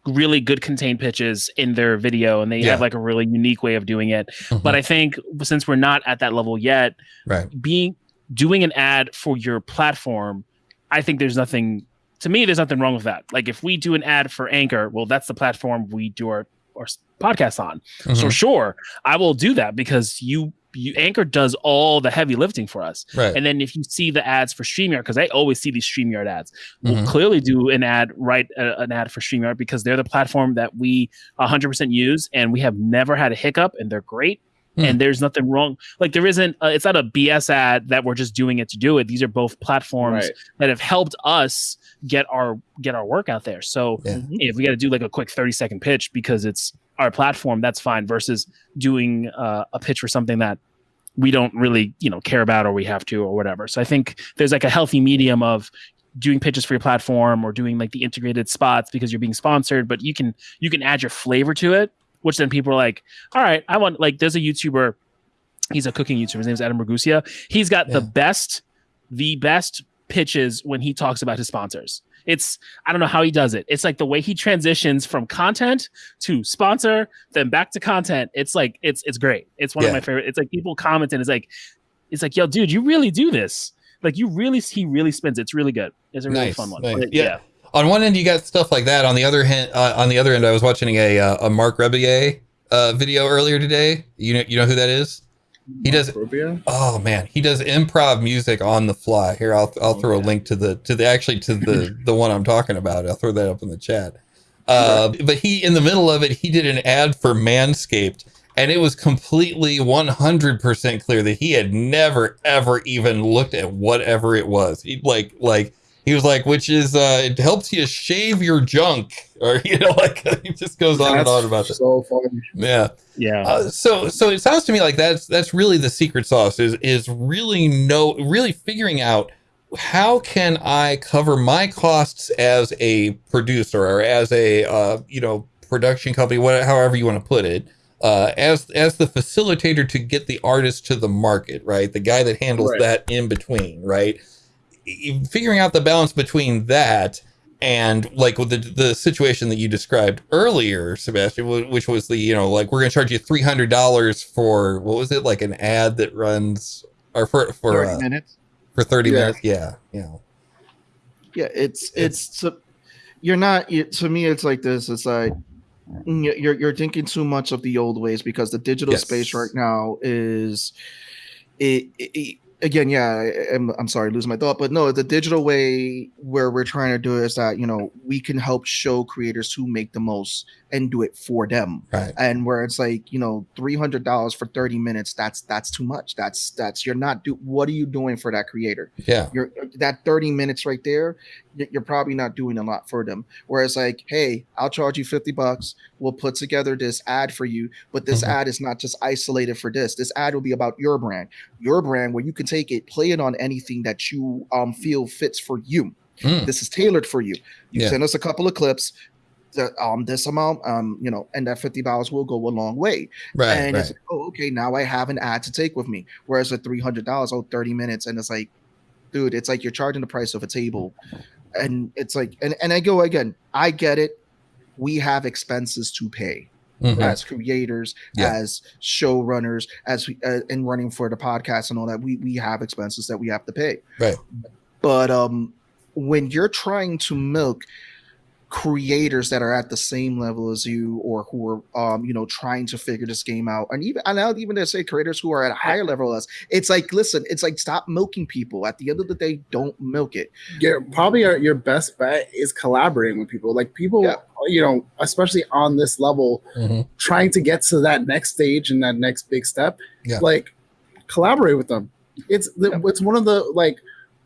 really good contained pitches in their video and they Yeah. have like a really unique way of doing it. Mhm. But I think since we're not at that level yet, right, being doing an ad for your platform, I think there's nothing to me, there's nothing wrong with that. Like if we do an ad for Anchor, well, that's the platform we do our our podcast on. So Mhm. sure, I will do that because you, you Anchor does all the heavy lifting for us. right. And then if you see the ads for StreamYard, because I always see these StreamYard ads, we'll Mhm. clearly do an ad, write a, an ad for StreamYard because they're the platform that we 100% use and we have never had a hiccup and they're great. Hmm. And there's nothing wrong. Like there isn't, uh, it's not a BS ad that we're just doing it to do it. These are both platforms Right. that have helped us get our get our work out there. So Yeah. if we got to do like a quick 30 second pitch because it's our platform, that's fine. Versus doing uh, a pitch for something that we don't really you know care about or we have to or whatever. So I think there's like a healthy medium of doing pitches for your platform or doing like the integrated spots because you're being sponsored, but you can you can add your flavor to it, which then people are like, all right, I want like there's a YouTuber, he's a cooking YouTuber. His name's Adam Ragusea. He's got the best, the best pitches when he talks about his sponsors. It's I don't know how he does it. It's like the way he transitions from content to sponsor, then back to content. It's like it's it's great. It's one Yeah. of my favorite. It's like people comment and it's like it's like yo, dude, you really do this. Like you really he really spins. it. It's really good. It's a really Nice, fun one. nice. Yeah. yeah. On one end you got stuff like that. On the other hand uh, on the other end i was watching a uh, a marc rebillet uh video earlier today. You know you know who that is? He does oh man. He does improv music on the fly. Here i'll i'll throw a link to the to the actually to the the one i'm talking about. I'll throw that up in the chat. Uh but he in the middle of it he did an ad for manscaped and it was completely 100% clear that he had never ever even looked at whatever it was. He like like he was like which is uh it helps you shave your junk or you know like he just goes on and on about it So funny. yeah Yeah. uh, so so it sounds to me like that's that's really the secret sauce is is really no really figuring out how can I cover my costs as a producer or as a uh, you know production company whatever however you want to put it uh, as as the facilitator to get the artist to the market right the guy that handles Right. that in between right figuring out the balance between that and like with the the situation that you described earlier, Sebastian, which was the you know like we're gonna charge you three hundred dollars for what was it like an ad that runs or for for 30 uh, minutes. for thirty Yeah. minutes? Yeah, yeah, Yeah, it's it's so you're not you, to me. It's like this. It's like mm, you're you're thinking too much of the old ways because the digital Yes. space right now is it, it- it- again. Yeah, I, I'm I'm sorry, losing my thought, but no, the digital way where we're trying to do it is that you know we can help show creators who make the most and do it for them right, and where it's like you know three hundred dollars for thirty minutes. That's that's too much. That's that's you're not do. What are you doing for that creator? yeah, you're that 30 minutes right there you're probably not doing a lot for them. Whereas like hey i'll charge you 50 bucks. We'll put together this ad for you but this Mhm. ad is not just isolated for this. This ad will be about your brand. Your brand where you can take it play it on anything that you um feel fits for you. Mm, this is tailored for you. You Yeah. send us a couple of clips that um this amount um you know and that 50 dollars will go a long way. Right, and right. it's like, oh, okay, now I have an ad to take with me. Whereas at three hundred dollars, oh, 30 minutes, and it's like, dude, it's like you're charging the price of a table, and it's like, and and I go again, I get it. We have expenses to pay Mhm. as creators, Yeah. as showrunners, as we uh, in running for the podcast and all that. We we have expenses that we have to pay. Right. But um, when you're trying to milk creators that are at the same level as you or who are um you know trying to figure this game out and even and I'll even to say creators who are at a higher level as it's like listen it's like stop milking people at the end of the day don't milk it Your probably your, your best bet is collaborating with people. Like people, Yeah. you know, especially on this level, Mhm. trying to get to that next stage and that next big step. Yeah. Like collaborate with them. It's the, Yeah. it's one of the like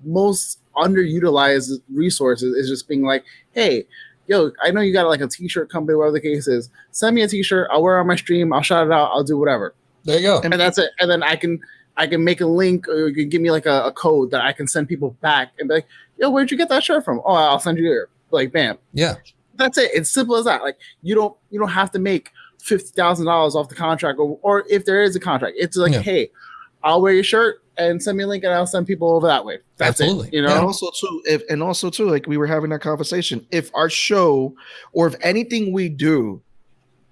most underutilized resources is just being like, hey, yo, I know you got like a t-shirt company, whatever the case is. Send me a t-shirt. I'll wear it on my stream. I'll shout it out. I'll do whatever. There you go. and that's it. And then I can I can make a link or you can give me like a, a code that I can send people back and be like, yo, where'd you get that shirt from? Oh, I'll send you here. Like, bam. Yeah, That's it. It's simple as that. Like you don't you don't have to make fifty thousand dollars off the contract or or if there is a contract, it's like, Yeah. hey, I'll wear your shirt and send me a link and I'll send people over that way. That's Absolutely. it. You Yeah. and know? also too if and also too like we were having that conversation if our show or if anything we do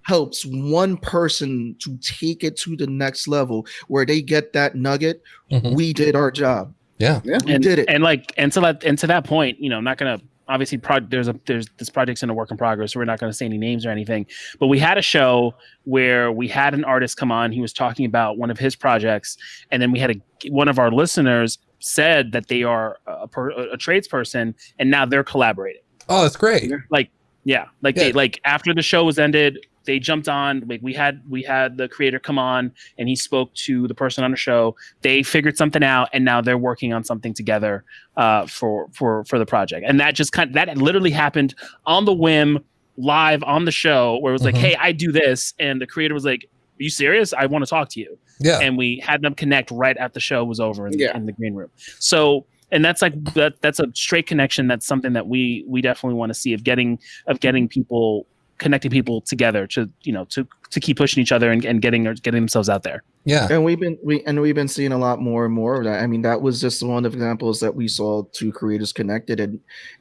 helps one person to take it to the next level where they get that nugget Mhm. we did our job yeah, Yeah. we and, did it and like and to that and to that point, you know, I'm not gonna obviously pro- there's a there's this project's in a work in progress. So we're not going to say any names or anything. But we had a show where we had an artist come on. He was talking about one of his projects, and then we had a one of our listeners said that they are a, per, a tradesperson, and now they're collaborating. Oh, that's great. Like yeah, like Yeah. they like after the show was ended, they jumped on. Like we had we had the creator come on, and he spoke to the person on the show. They figured something out, and now they're working on something together uh, for for for the project. And that just kind of, that literally happened on the whim, live on the show, where it was like, Mhm. "Hey, I do this," and the creator was like, "Are you serious? I want to talk to you." Yeah. and we had them connect right after the show was over in, Yeah. in the green room. So, and that's like that. That's a straight connection. That's something that we we definitely want to see of getting of getting people connecting people together to you know to to keep pushing each other and, and getting or getting themselves out there. Yeah. And we've been we and we've been seeing a lot more and more of that. I mean, that was just one of the examples that we saw two creators connected and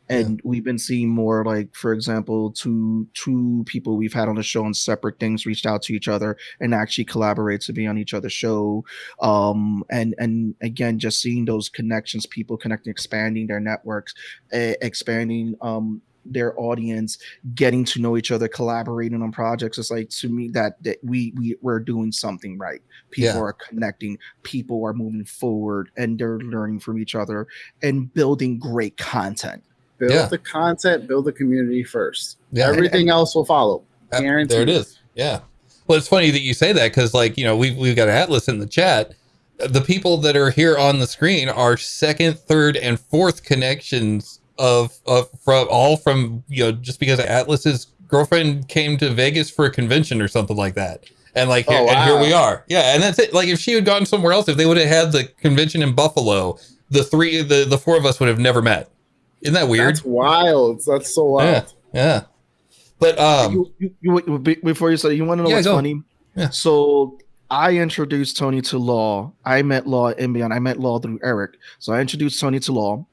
and we've been seeing more like for example, two two people we've had on the show on separate things reached out to each other and actually collaborate to be on each other's show. Um and and again just seeing those connections, people connecting, expanding their networks, uh, expanding um their audience getting to know each other collaborating on projects it's like to me that, that we we we're doing something right people Yeah. are connecting people are moving forward and they're learning from each other and building great content Build Yeah. the content, build the community first. Yeah. Everything else will follow. Guaranteed. There it is. Yeah. Well, it's funny that you say that because, like, you know, we've we've got Atlas in the chat. The people that are here on the screen are second, third, and fourth connections of of from all from you know just because Atlas's girlfriend came to Vegas for a convention or something like that. And like, Oh, and here we are. Yeah, and that's it. Like, if she had gone somewhere else, if they would have had the convention in Buffalo, the three, the the four of us would have never met. Isn't that weird? That's wild. That's so wild. Yeah. But um, you, you, you, be- before you say you want to know Yeah, what's go. funny Yeah. so i introduced tony to law i met law in beyond i met law through eric so i introduced tony to law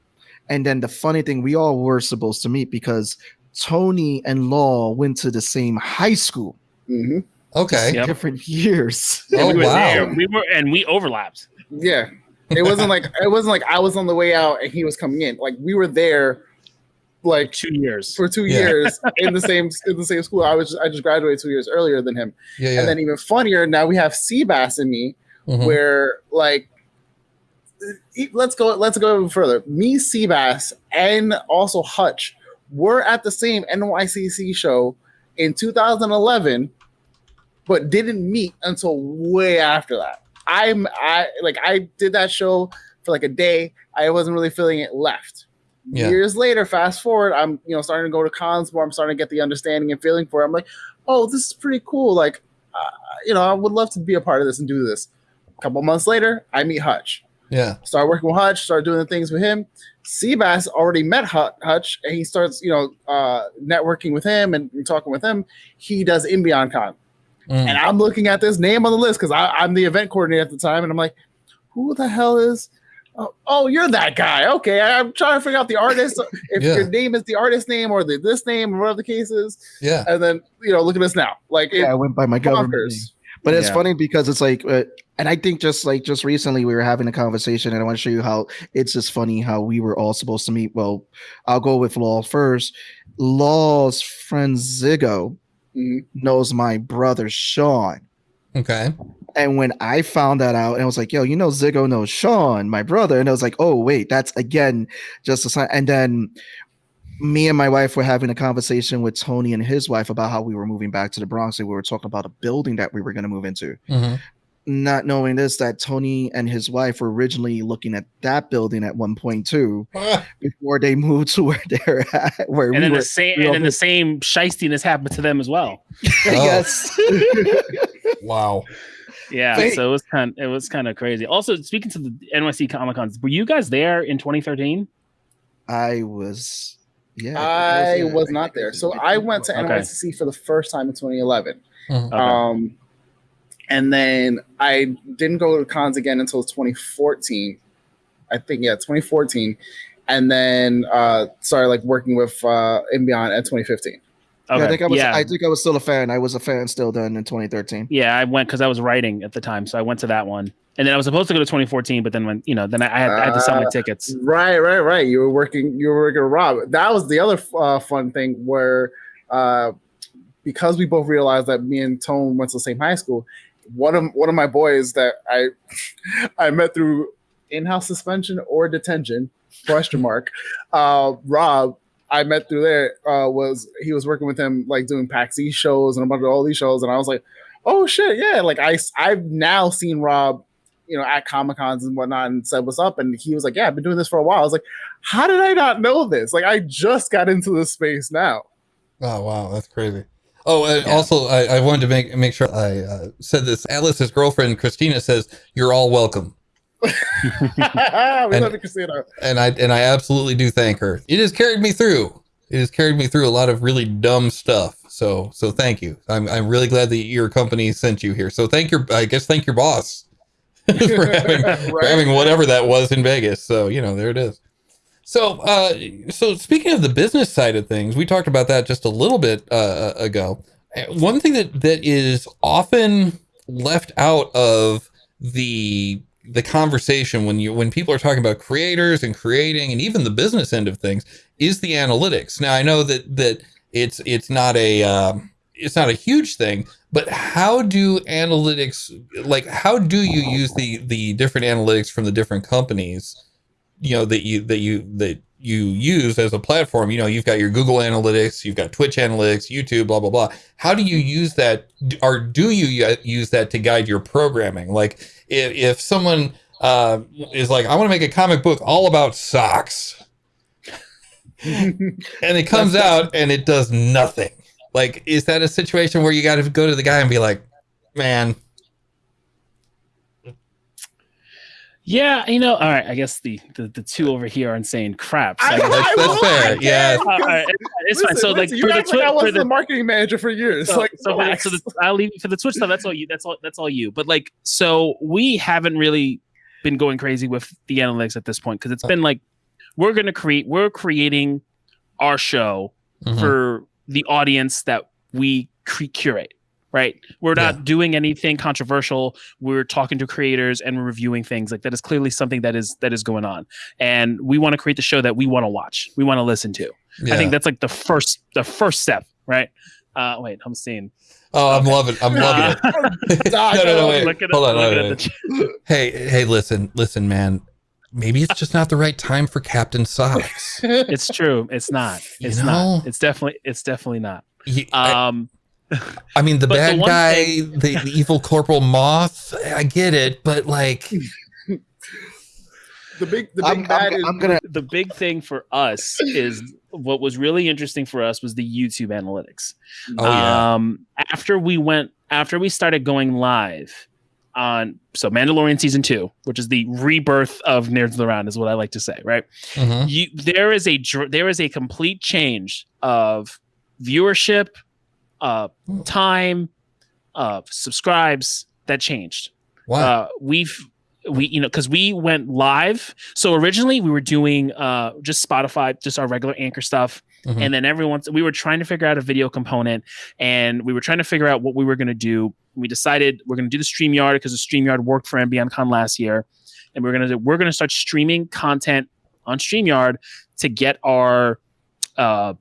and then the funny thing we all were supposed to meet because tony and law went to the same high school hmm okay. Yep. different years Oh, we were wow. there. We were and we overlapped. Yeah. It wasn't like it wasn't like I was on the way out and he was coming in. Like we were there like Two years. for two Yeah. years in the same in the same school. I was I just graduated two years earlier than him. Yeah, yeah. And then even funnier, now we have Seabass and me, Mhm. where like let's go let's go even further. Me, Seabass, and also Hutch were at the same NYCC show in 2011, but didn't meet until way after that. I'm I like I did that show for like a day. I wasn't really feeling it. Left. Yeah. Years later, fast forward, I'm you know starting to go to cons more. I'm starting to get the understanding and feeling for it. I'm like, oh, this is pretty cool. Like, uh, you know, I would love to be a part of this and do this. A couple months later, I meet Hutch. Yeah. Start working with Hutch. Start doing the things with him. Seabass already met Hutch, and he starts, you know, uh, networking with him and, and talking with him. He does In Beyond Con, Mm. and I'm looking at this name on the list because I'm the event coordinator at the time, and I'm like, who the hell is? Oh, oh, you're that guy. Okay, I, am trying to figure out the artist. If Yeah. your name is the artist name or the this name or whatever the case is, Yeah. and then you know, look at this now. Like it yeah i went by my government name. bonkers. But it's Yeah. funny because it's like, uh, and I think just like just recently we were having a conversation, and I want to show you how it's just funny how we were all supposed to meet. Well, I'll go with Law first. Law's friend Zigo Mhm. knows my brother Sean. Okay. And when I found that out, and I was like, yo, you know, Ziggo knows Sean, my brother. And I was like, oh, wait, that's again just a sign. And then me and my wife were having a conversation with Tony and his wife about how we were moving back to the Bronx. And we were talking about a building that we were going to move into hmm not knowing this that Tony and his wife were originally looking at that building at one point too before they moved to where they're at where and we then were the same we and then the same shistiness happened to them as well. yes Wow. Yeah, Wait. so it was kind it was kind of crazy. Also, speaking to the NYC Comic Cons, were you guys there in 2013? I was yeah I there. was not there. So I went to Okay. NYCC for the first time in 2011. Mhm. Okay. Um, and then I didn't go to cons again until 2014. I think yeah, 2014, and then uh, started like working with uh, In Beyond at 2015. Yeah, I think I was yeah. I think I was still a fan I was a fan still then in 2013 Yeah, I went because I was writing at the time, so I went to that one, and then I was supposed to go to 2014, but then when you know, then I, I, had, I had to sell my Uh, tickets. Right, right, right. You were working. You were working with Rob. That was the other uh, fun thing where, uh, because we both realized that me and Tone went to the same high school. One of one of my boys that I I met through in-house suspension or detention question mark. Uh, Rob, I met through there. Uh, was he was working with him like doing PAX E shows and a bunch of all these shows, and I was like, oh shit, yeah. Like I I've now seen Rob you know, at Comic Cons and whatnot and said, What's up? And he was like, Yeah, I've been doing this for a while. I was like, How did I not know this? Like, I just got into this space now. Oh wow, that's crazy. Oh, and Yeah. also I, I wanted to make make sure I uh, said this. Atlas's girlfriend Christina says you're all welcome, we And- love Christina. and I and I absolutely do thank her. It has carried me through. It has carried me through a lot of really dumb stuff. So so thank you. I'm I'm really glad that your company sent you here. So thank your I guess thank your boss for having for having whatever that was in Vegas. So you know there it is. So uh so speaking of the business side of things, we talked about that just a little bit uh, ago. Uh, One thing that that is often left out of the the conversation when you when people are talking about creators and creating and even the business end of things is the analytics. Now I know that that it's it's not a um, it's not a huge thing, but how do analytics like how do you use the the different analytics from the different companies you know that you that you that you use as a platform? You know you've got your google analytics you've got twitch analytics youtube blah blah blah. How do you use that or do you use that to guide your programming? Like if, if someone uh, is like i want to make a comic book all about socks and it comes out and it does nothing like is that a situation where you got to go to the guy and be like man Yeah, you know, all right. I guess the the, the two over here aren't saying crap. So I I- That's- that's fair, I yeah. Uh, right, it's fine. listen, So like listen, for you the act like I was for the the marketing manager for years. so, like, so, relax. so the, I'll leave you for the Twitch stuff. That's all you. That's all. That's all you. But like, so we haven't really been going crazy with the analytics at this point because it's been like we're gonna create. We're creating our show Mhm. for the audience that we cre- curate. Right, we're not Yeah. doing anything controversial. We're talking to creators and we're reviewing things like that. Is clearly something that is that is going on, and we want to create the show that we want to watch, we want to listen to. I think that's like the first the first step, right? Uh, wait, I'm seeing. oh i'm loving i'm loving it no, no, no, wait. Hold on, wait, at wait. the ch- Hey, hey, listen, listen, man. Maybe it's just not the right time for Captain Socks. It's true. It's not. You It's know? not. It's definitely. It's definitely not. He- I, Um. I mean, the but the bad guy, thing- the, the evil Corporal Moth. I get it, but like, the big, the big I'm, bad I'm, is I'm gonna The big thing for us is what was really interesting for us was the YouTube analytics. oh yeah, Um. After we went, after we started going live on so Mandalorian season two, which is the rebirth of Nerds Around, is what I like to say, right? Mhm. you there is a there is a complete change of viewership uh time uh subscribes that changed wow, uh we've we you know because we went live so originally we were doing uh just spotify just our regular anchor stuff Mhm. and then every once we were trying to figure out a video component and we were trying to figure out what we were going to do we decided we're going to do the streamyard because the streamyard worked for In Beyond con last year and we're going to we're going to start streaming content on streamyard to get our uh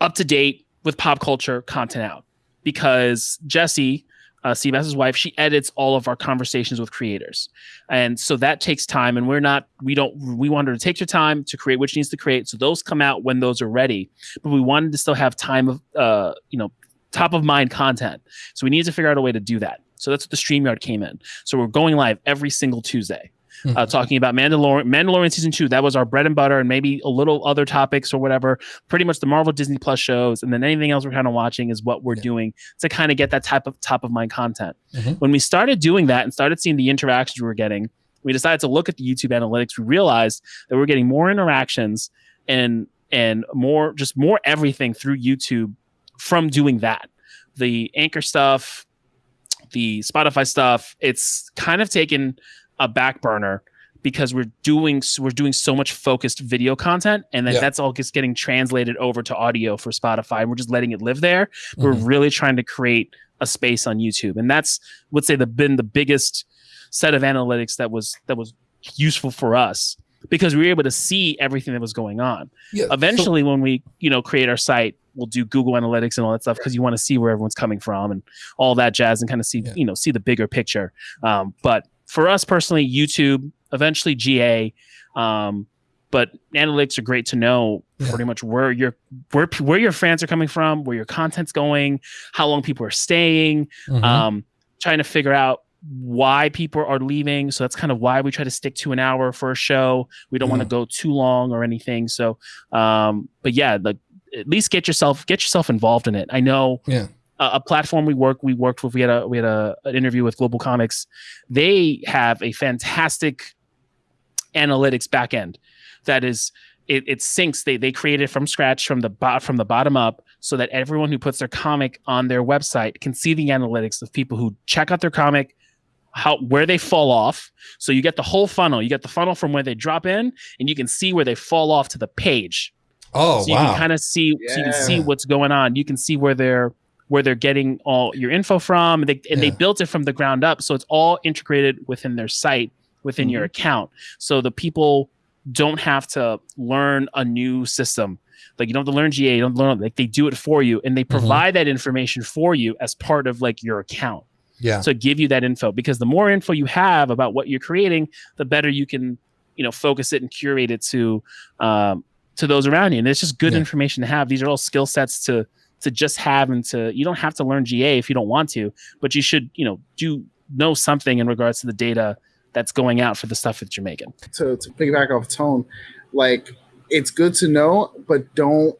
up to date with pop culture content out because jesse uh, Seabass's wife, she edits all of our conversations with creators, and so that takes time. And we're not, we don't, we want her to take your time to create what she needs to create. So those come out when those are ready, but we wanted to still have time of, uh, you know, top of mind content. So we needed to figure out a way to do that. So that's what the Streamyard came in. So we're going live every single Tuesday. Uh, Mhm. talking about Mandalorian, Mandalorian season two. That was our bread and butter, and maybe a little other topics or whatever. Pretty much the Marvel Disney Plus shows, and then anything else we're kind of watching is what we're Yeah. doing to kind of get that type of top of mind content. Mhm. When we started doing that and started seeing the interactions we were getting, we decided to look at the YouTube analytics. We realized that we're getting more interactions and and more just more everything through YouTube from doing that. The anchor stuff, the Spotify stuff, it's kind of taken a back burner because we're doing we're doing so much focused video content and then Yeah. that's all just getting translated over to audio for Spotify and we're just letting it live there we're Mhm. really trying to create a space on YouTube, and that's would say the been the biggest set of analytics that was that was useful for us because we were able to see everything that was going on. Yeah. Eventually, when we you know create our site, we'll do Google Analytics and all that stuff because you want to see where everyone's coming from and all that jazz and kind of see Yeah. you know see the bigger picture. Um, but for us personally, YouTube, eventually GA. Um, but analytics are great to know pretty much where your where where your fans are coming from, where your content's going, how long people are staying, Mhm. um, trying to figure out why people are leaving. So that's kind of why we try to stick to an hour for a show. We don't want to go too long or anything. So, um, but yeah, like at least get yourself get yourself involved in it. I know Yeah. a, a platform we work we worked with. We had a we had a an interview with GlobalComix. They have a fantastic analytics backend that is it, it syncs they they create it from scratch from the bot from the bottom up so that everyone who puts their comic on their website can see the analytics of people who check out their comic how where they fall off so you get the whole funnel you get the funnel from where they drop in and you can see where they fall off to the page Oh so you wow. can kind of see so you can see what's going on you can see where they're where they're getting all your info from and they, and they built it from the ground up so it's all integrated within their site within your Mm-hmm. account so the people don't have to learn a new system like you don't have to learn ga you don't learn like they do it for you and they Mm-hmm. provide that information for you as part of like your account yeah. to give you that info because the more info you have about what you're creating the better you can you know focus it and curate it to um, to those around you and it's just good Yeah. information to have these are all skill sets to to just have and to you don't have to learn ga if you don't want to but you should you know do know something in regards to the data that's going out for the stuff that you're making to, to piggyback off tone, like it's good to know, but don't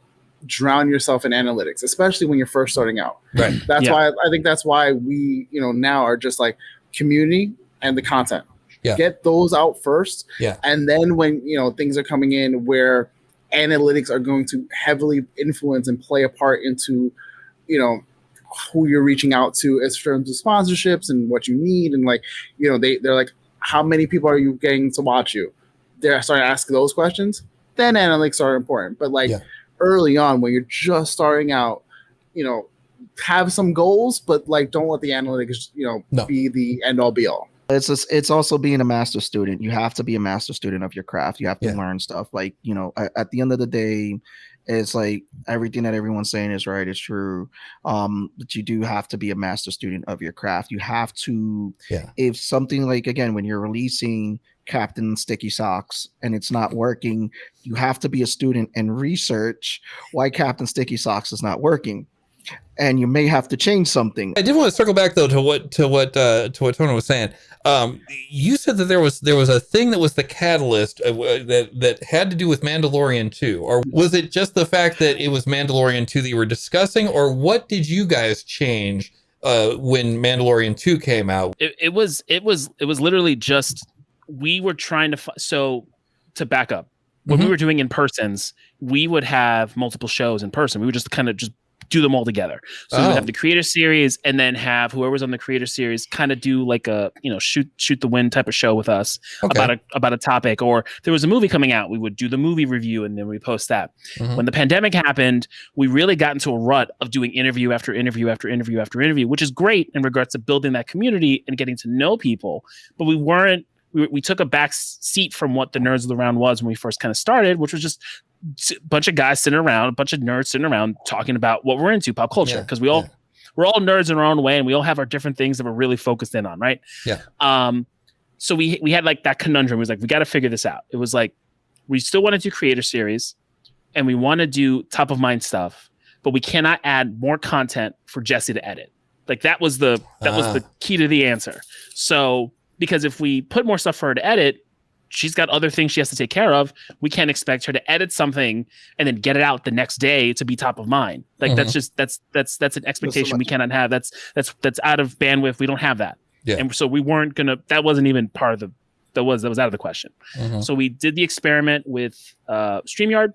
drown yourself in analytics, especially when you're first starting out. Right. That's Yeah. why I think that's why we, you know, now are just like community and the content. Yeah. Get those out first. Yeah. And then when, you know, things are coming in where analytics are going to heavily influence and play a part into, you know, who you're reaching out to as terms of sponsorships and what you need and like, you know, they, they're like, how many people are you getting to watch you? They're starting to ask those questions. Then analytics are important. But like Yeah. early on when you're just starting out, you know, have some goals, but like don't let the analytics, you know, No. be the end all be all. It's just, it's also being a master student. You have to be a master student of your craft. You have to Yeah. learn stuff. Like you know at, at the end of the day it's like everything that everyone's saying is right it's true. Um but you do have to be a master student of your craft. You have to Yeah. if something like again when you're releasing captain sticky socks and it's not working you have to be a student and research why captain sticky socks is not working and you may have to change something I did want to circle back though to what to what uh, to what Tony was saying. Um, you said that there was there was a thing that was the catalyst uh, that that had to do with Mandalorian 2, or was it just the fact that it was Mandalorian 2 that you were discussing, or what did you guys change uh, when Mandalorian 2 came out? it, it was it was it was literally just we were trying to fi- so to back up when we Mhm. were doing in persons we would have multiple shows in person we would just kind of just do them all together so we Oh. would have the creator series and then have whoever's on the creator series kind of do like a you know shoot shoot the wind type of show with us Okay. about a about a topic or there was a movie coming out we would do the movie review and then we post that Mhm. when the pandemic happened we really got into a rut of doing interview after interview after interview after interview which is great in regards to building that community and getting to know people but we weren't we, we took a back seat from what the nerds of the round was when we first kind of started which was just a bunch of guys sitting around a bunch of nerds sitting around talking about what we're into pop culture Yeah, because we all yeah. we're all nerds in our own way and we all have our different things that we're really focused in on right Yeah. um so we we had like that conundrum it was like we got to figure this out it was like we still want to do creator series and we want to do top of mind stuff but we cannot add more content for jesse to edit like that was the that was Ah. the key to the answer so because if we put more stuff for her to edit she's got other things she has to take care of we can't expect her to edit something and then get it out the next day to be top of mind like that's just that's that's that's an expectation we cannot have that's that's that's out of bandwidth we don't have that Yeah. and so we weren't gonna that wasn't even part of the that was that was out of the question Mhm. so we did the experiment with uh, StreamYard.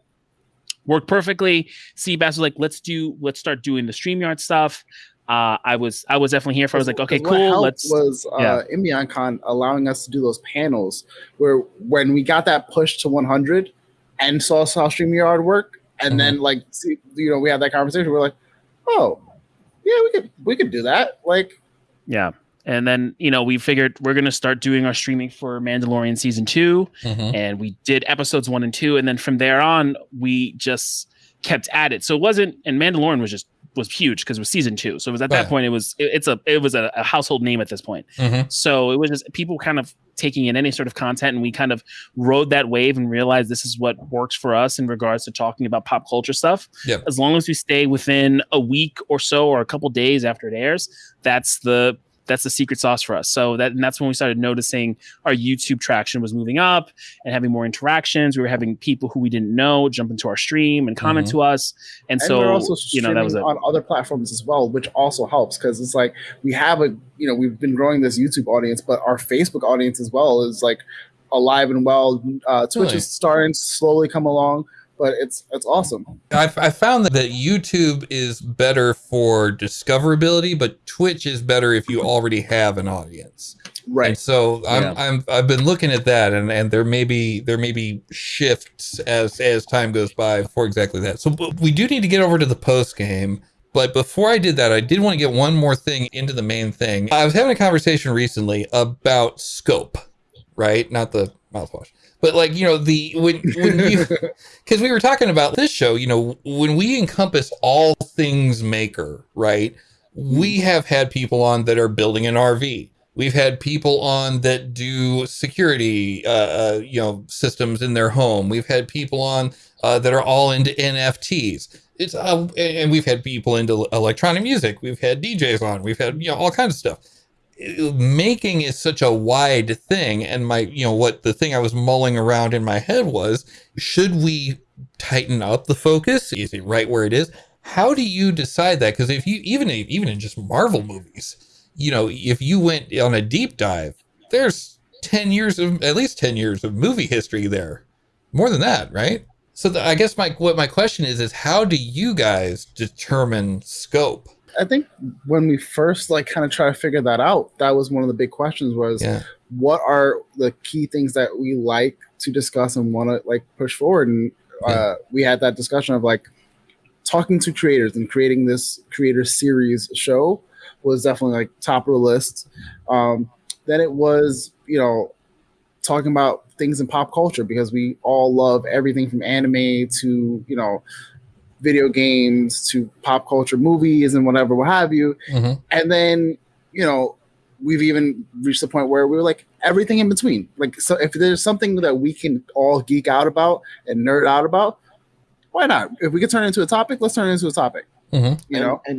Worked perfectly. Seabass was like, let's do, let's start doing the StreamYard stuff. Uh, I was, I was definitely here for. I was like, okay, Because what cool. helped Let's. was uh, In Beyond Con allowing us to do those panels where when we got that push to 100 and saw saw StreamYard work, and Mhm. then like see, you know we had that conversation. We're like, oh, yeah, we could we could do that. Like yeah, And then, you know, we figured we're going to start doing our streaming for Mandalorian season 2 Mhm. and we did episodes 1 and 2 and then from there on we just kept at it. So it wasn't and Mandalorian was just was huge because it was season 2. So it was at that Right. point it was it- it's a it was a, a household name at this point. Mhm. So it was just people kind of taking in any sort of content, and we kind of rode that wave and realized this is what works for us in regards to talking about pop culture stuff. Yep. As long as we stay within a week or so, or a couple days after it airs, that's the that's the secret sauce for us. So that and that's when we started noticing our YouTube traction was moving up and having more interactions. We were having people who we didn't know jump into our stream and comment Mhm. to us, and, and so you know that was it. on other platforms as well, which also helps because it's like we have a you know we've been growing this YouTube audience, but our Facebook audience as well is like alive and well. Uh, Twitch Really? is starting to slowly come along, but it's it's awesome. I've, I found that, that YouTube is better for discoverability, but Twitch is better if you already have an audience. Right. And Right. so I'm, Yeah. I'm I've been looking at that, and, and there may be there may be shifts as as time goes by for exactly that. So but we do need to get over to the post game. But before I did that, I did want to get one more thing into the main thing. I was having a conversation recently about scope, right? Not the mouthwash, but like you know the when when you because we were talking about this show, you know, when we encompass all things maker, right? We have had people on that are building an RV. We've had people on that do security, uh, uh, you know, systems in their home. We've had people on uh, that are all into NFTs. It's uh, and we've had people into electronic music. We've had DJs on. We've had you know all kinds of stuff making is such a wide thing and my you know what the thing i was mulling around in my head was should we tighten up the focus? Is it right where it is? How do you decide that? Because if you even even in just marvel movies you know if you went on a deep dive there's 10 years of at least 10 years of movie history there. More than that right? So the, i guess my what my question is is how do you guys determine scope I think when we first like kind of try to figure that out, that was one of the big questions was yeah. what are the key things that we like to discuss and want to like push forward? And uh, we had that discussion of like talking to creators and creating this creator series show was definitely like top of the list. Um, then it was you know talking about things in pop culture because we all love everything from anime to you know video games to pop culture movies and whatever what have you. Mhm. and then you know we've even reached the point where we were like everything in between. Like so if there's something that we can all geek out about and nerd out about why not? If we could turn it into a topic let's turn it into a topic. Mhm. you know? And,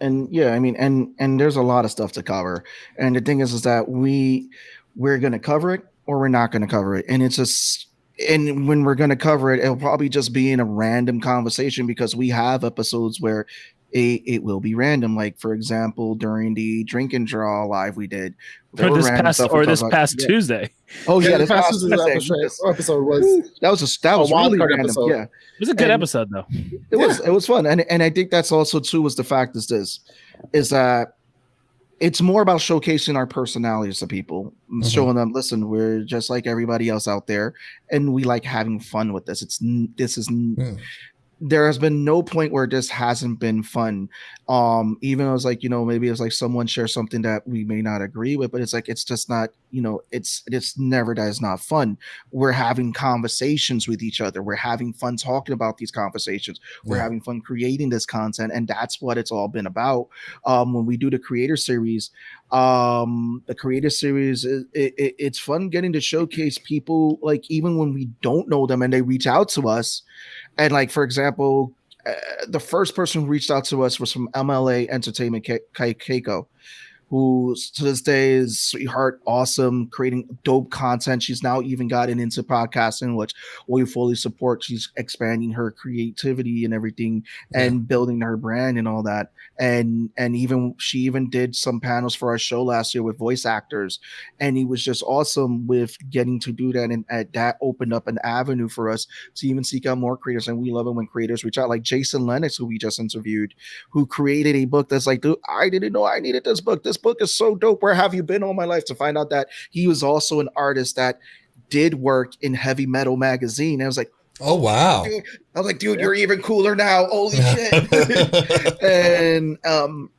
and and yeah i mean and and there's a lot of stuff to cover. And the thing is is that we we're going to cover it or we're not going to cover it. And it's just and when we're going to cover it it'll probably just be in a random conversation because we have episodes where it, it will be random like for example during the drink and draw live we did there Or this past or talked this about. past Yeah. Tuesday. oh yeah, the this past past Tuesday. episode, episode was that was a that A was wild really card random. episode. It was a good And- episode though. it was it was fun and and i think that's also too was the fact is this is that it's more about showcasing our personalities to people Mhm. showing them listen we're just like everybody else out there and we like having fun with this it's this is Hmm. There has been no point where this hasn't been fun. Um even though it's like you know maybe it's like someone shares something that we may not agree with but it's like it's just not you know it's it's never that is not fun. We're having conversations with each other. We're having fun talking about these conversations. We're Yeah. having fun creating this content and that's what it's all been about. Um when we do the creator series um the creator series it, it, it's fun getting to showcase people like even when we don't know them and they reach out to us and like for example uh, the first person who reached out to us was from mla entertainment Ke- Ke- keiko who to this day is sweetheart awesome creating dope content. She's now even gotten into podcasting which we fully support. She's expanding her creativity and everything and building her brand and all that. And and even she even did some panels for our show last year with voice actors. And he was just awesome with getting to do that. And, and that opened up an avenue for us to even seek out more creators. And we love it when creators reach out like jason lennox who we just interviewed who created a book that's like dude i didn't know i needed this book. This book is so dope where have you been all my life to find out that he was also an artist that did work in heavy metal magazine i was like oh wow dude, I was like, dude, you're even cooler now. Holy shit. and um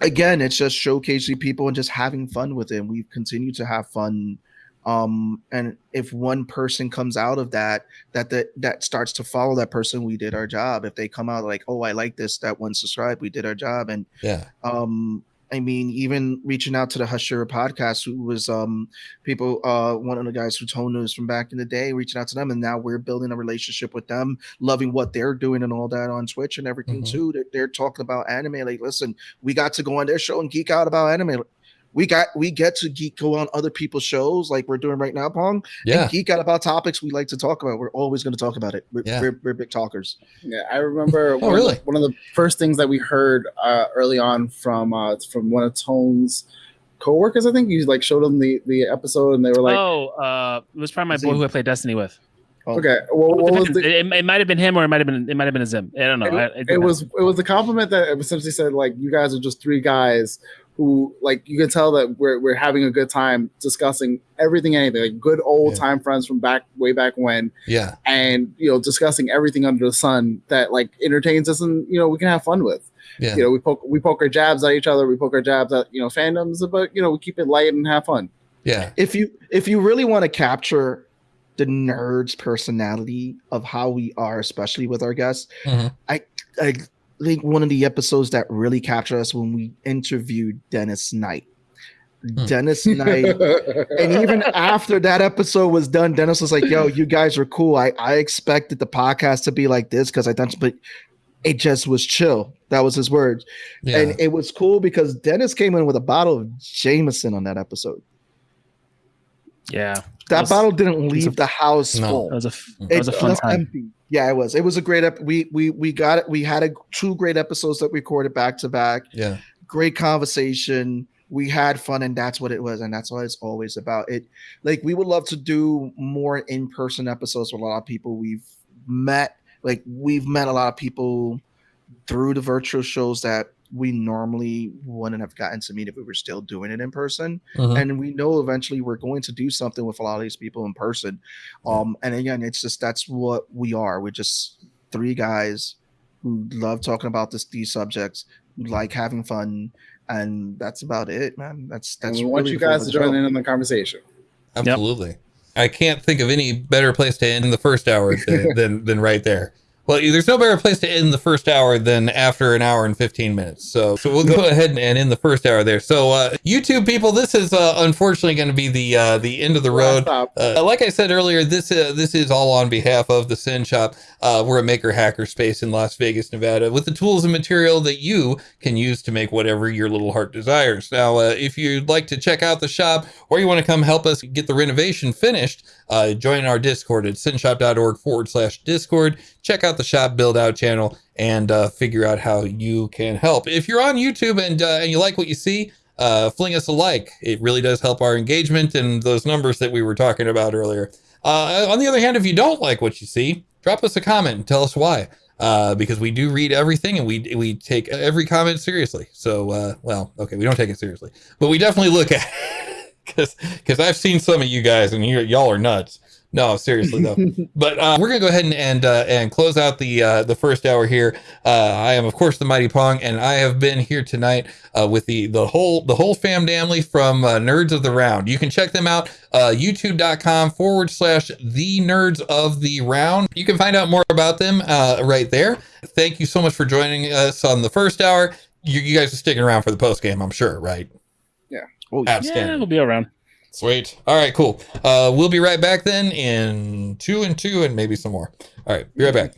again, it's just showcasing people and just having fun with it. And we've continued to have fun. Um, and if one person comes out of that, that that that starts to follow that person, we did our job. If they come out like, oh, I like this, that one subscribe, we did our job. And Yeah. um i mean even reaching out to the hushira podcast who was um people uh one of the guys who told us from back in the day reaching out to them and now we're building a relationship with them loving what they're doing and all that on twitch and everything Mhm. too. They're, they're talking about anime. Like listen we got to go on their show and geek out about anime we got we get to geek go on other people's shows like we're doing right now pong Yeah. and geek out about topics we like to talk about we're always going to talk about it we're, Yeah. we're, we're big talkers Yeah, I remember. one, Oh, really? One of the first things that we heard uh, early on from uh, from one of Tone's coworkers, I think you like showed them the the episode, and they were like, oh, uh, it was probably my boy he- who I played Destiny with. Oh. "Okay, well, what was the?" it, it might have been him, or it might have been it might have been a Zim. I don't know. I- It, it was it was a compliment that essentially said like you guys are just three guys who like you can tell that we're we're having a good time discussing everything, anything, like good old Yeah. time friends from back way back when, Yeah. and you know discussing everything under the sun that like entertains us and you know we can have fun with. Yeah. you know, we poke we poke our jabs at each other, we poke our jabs at you know fandoms, but you know, we keep it light and have fun. Yeah. if you if you really want to capture the nerds personality of how we are especially with our guests Mhm. i i think one of the episodes that really captured us when we interviewed dennis knight Hmm. dennis knight and even after that episode was done dennis was like yo you guys are cool i i expected the podcast to be like this because i thought but it just was chill that was his words Yeah. and it was cool because dennis came in with a bottle of jameson on that episode yeah. That was- bottle didn't leave a- the house No. full. That was a f- that It was a fun left time. empty. Yeah, it was. It was a great. Ep- we we we got it. We had a two great episodes that we recorded back to back. yeah. Great conversation. We had fun, and that's what it was, and that's what it's always about. It like we would love to do more in person episodes with a lot of people we've met. Like we've met a lot of people through the virtual shows that we normally wouldn't have gotten to meet if we were still doing it in person Mhm. and we know eventually we're going to do something with a lot of these people in person um and again it's just that's what we are we're just three guys who love talking about this these subjects who like having fun and that's about it man that's and that's we want really you guys of to join in on the conversation. Absolutely. I can't think of any better place to end the first hour than, than, than right there. Well, there's no better place to end the first hour than after an hour and 15 minutes. So, so we'll go ahead and, end the first hour there. So, uh, YouTube people, this is uh, unfortunately going to be the uh, the end of the road. Uh, like I said earlier, this uh, this is all on behalf of the SYN Shop. Uh, we're a maker hacker space in Las Vegas, Nevada, with the tools and material that you can use to make whatever your little heart desires. Now, uh, if you'd like to check out the shop or you want to come help us get the renovation finished, uh, join our Discord at synshop.org forward slash Discord. Check out the shop build out channel and uh, figure out how you can help. If you're on YouTube and uh, and you like what you see, uh, fling us a like. It really does help our engagement and those numbers that we were talking about earlier. Uh, on the other hand, if you don't like what you see, drop us a comment and tell us why. Uh, because we do read everything and we we take every comment seriously. So, uh, well, okay, we don't take it seriously, but we definitely look at because because I've seen some of you guys and you y'all are nuts. No, seriously though. but uh, we're gonna go ahead and and, uh, and close out the uh, the first hour here. Uh, I am of course the mighty Pong, and I have been here tonight uh, with the the whole the whole fam family from uh, Nerds of the Round. You can check them out uh, YouTube.com forward slash the Nerds of the Round. You can find out more about them uh, right there. Thank you so much for joining us on the first hour. You, you guys are sticking around for the post game, I'm sure, right? Oh, yeah. Outstanding. Yeah, we'll be around. Sweet. All right, cool. Uh, we'll be right back then in two and two and maybe some more. All right, be right back.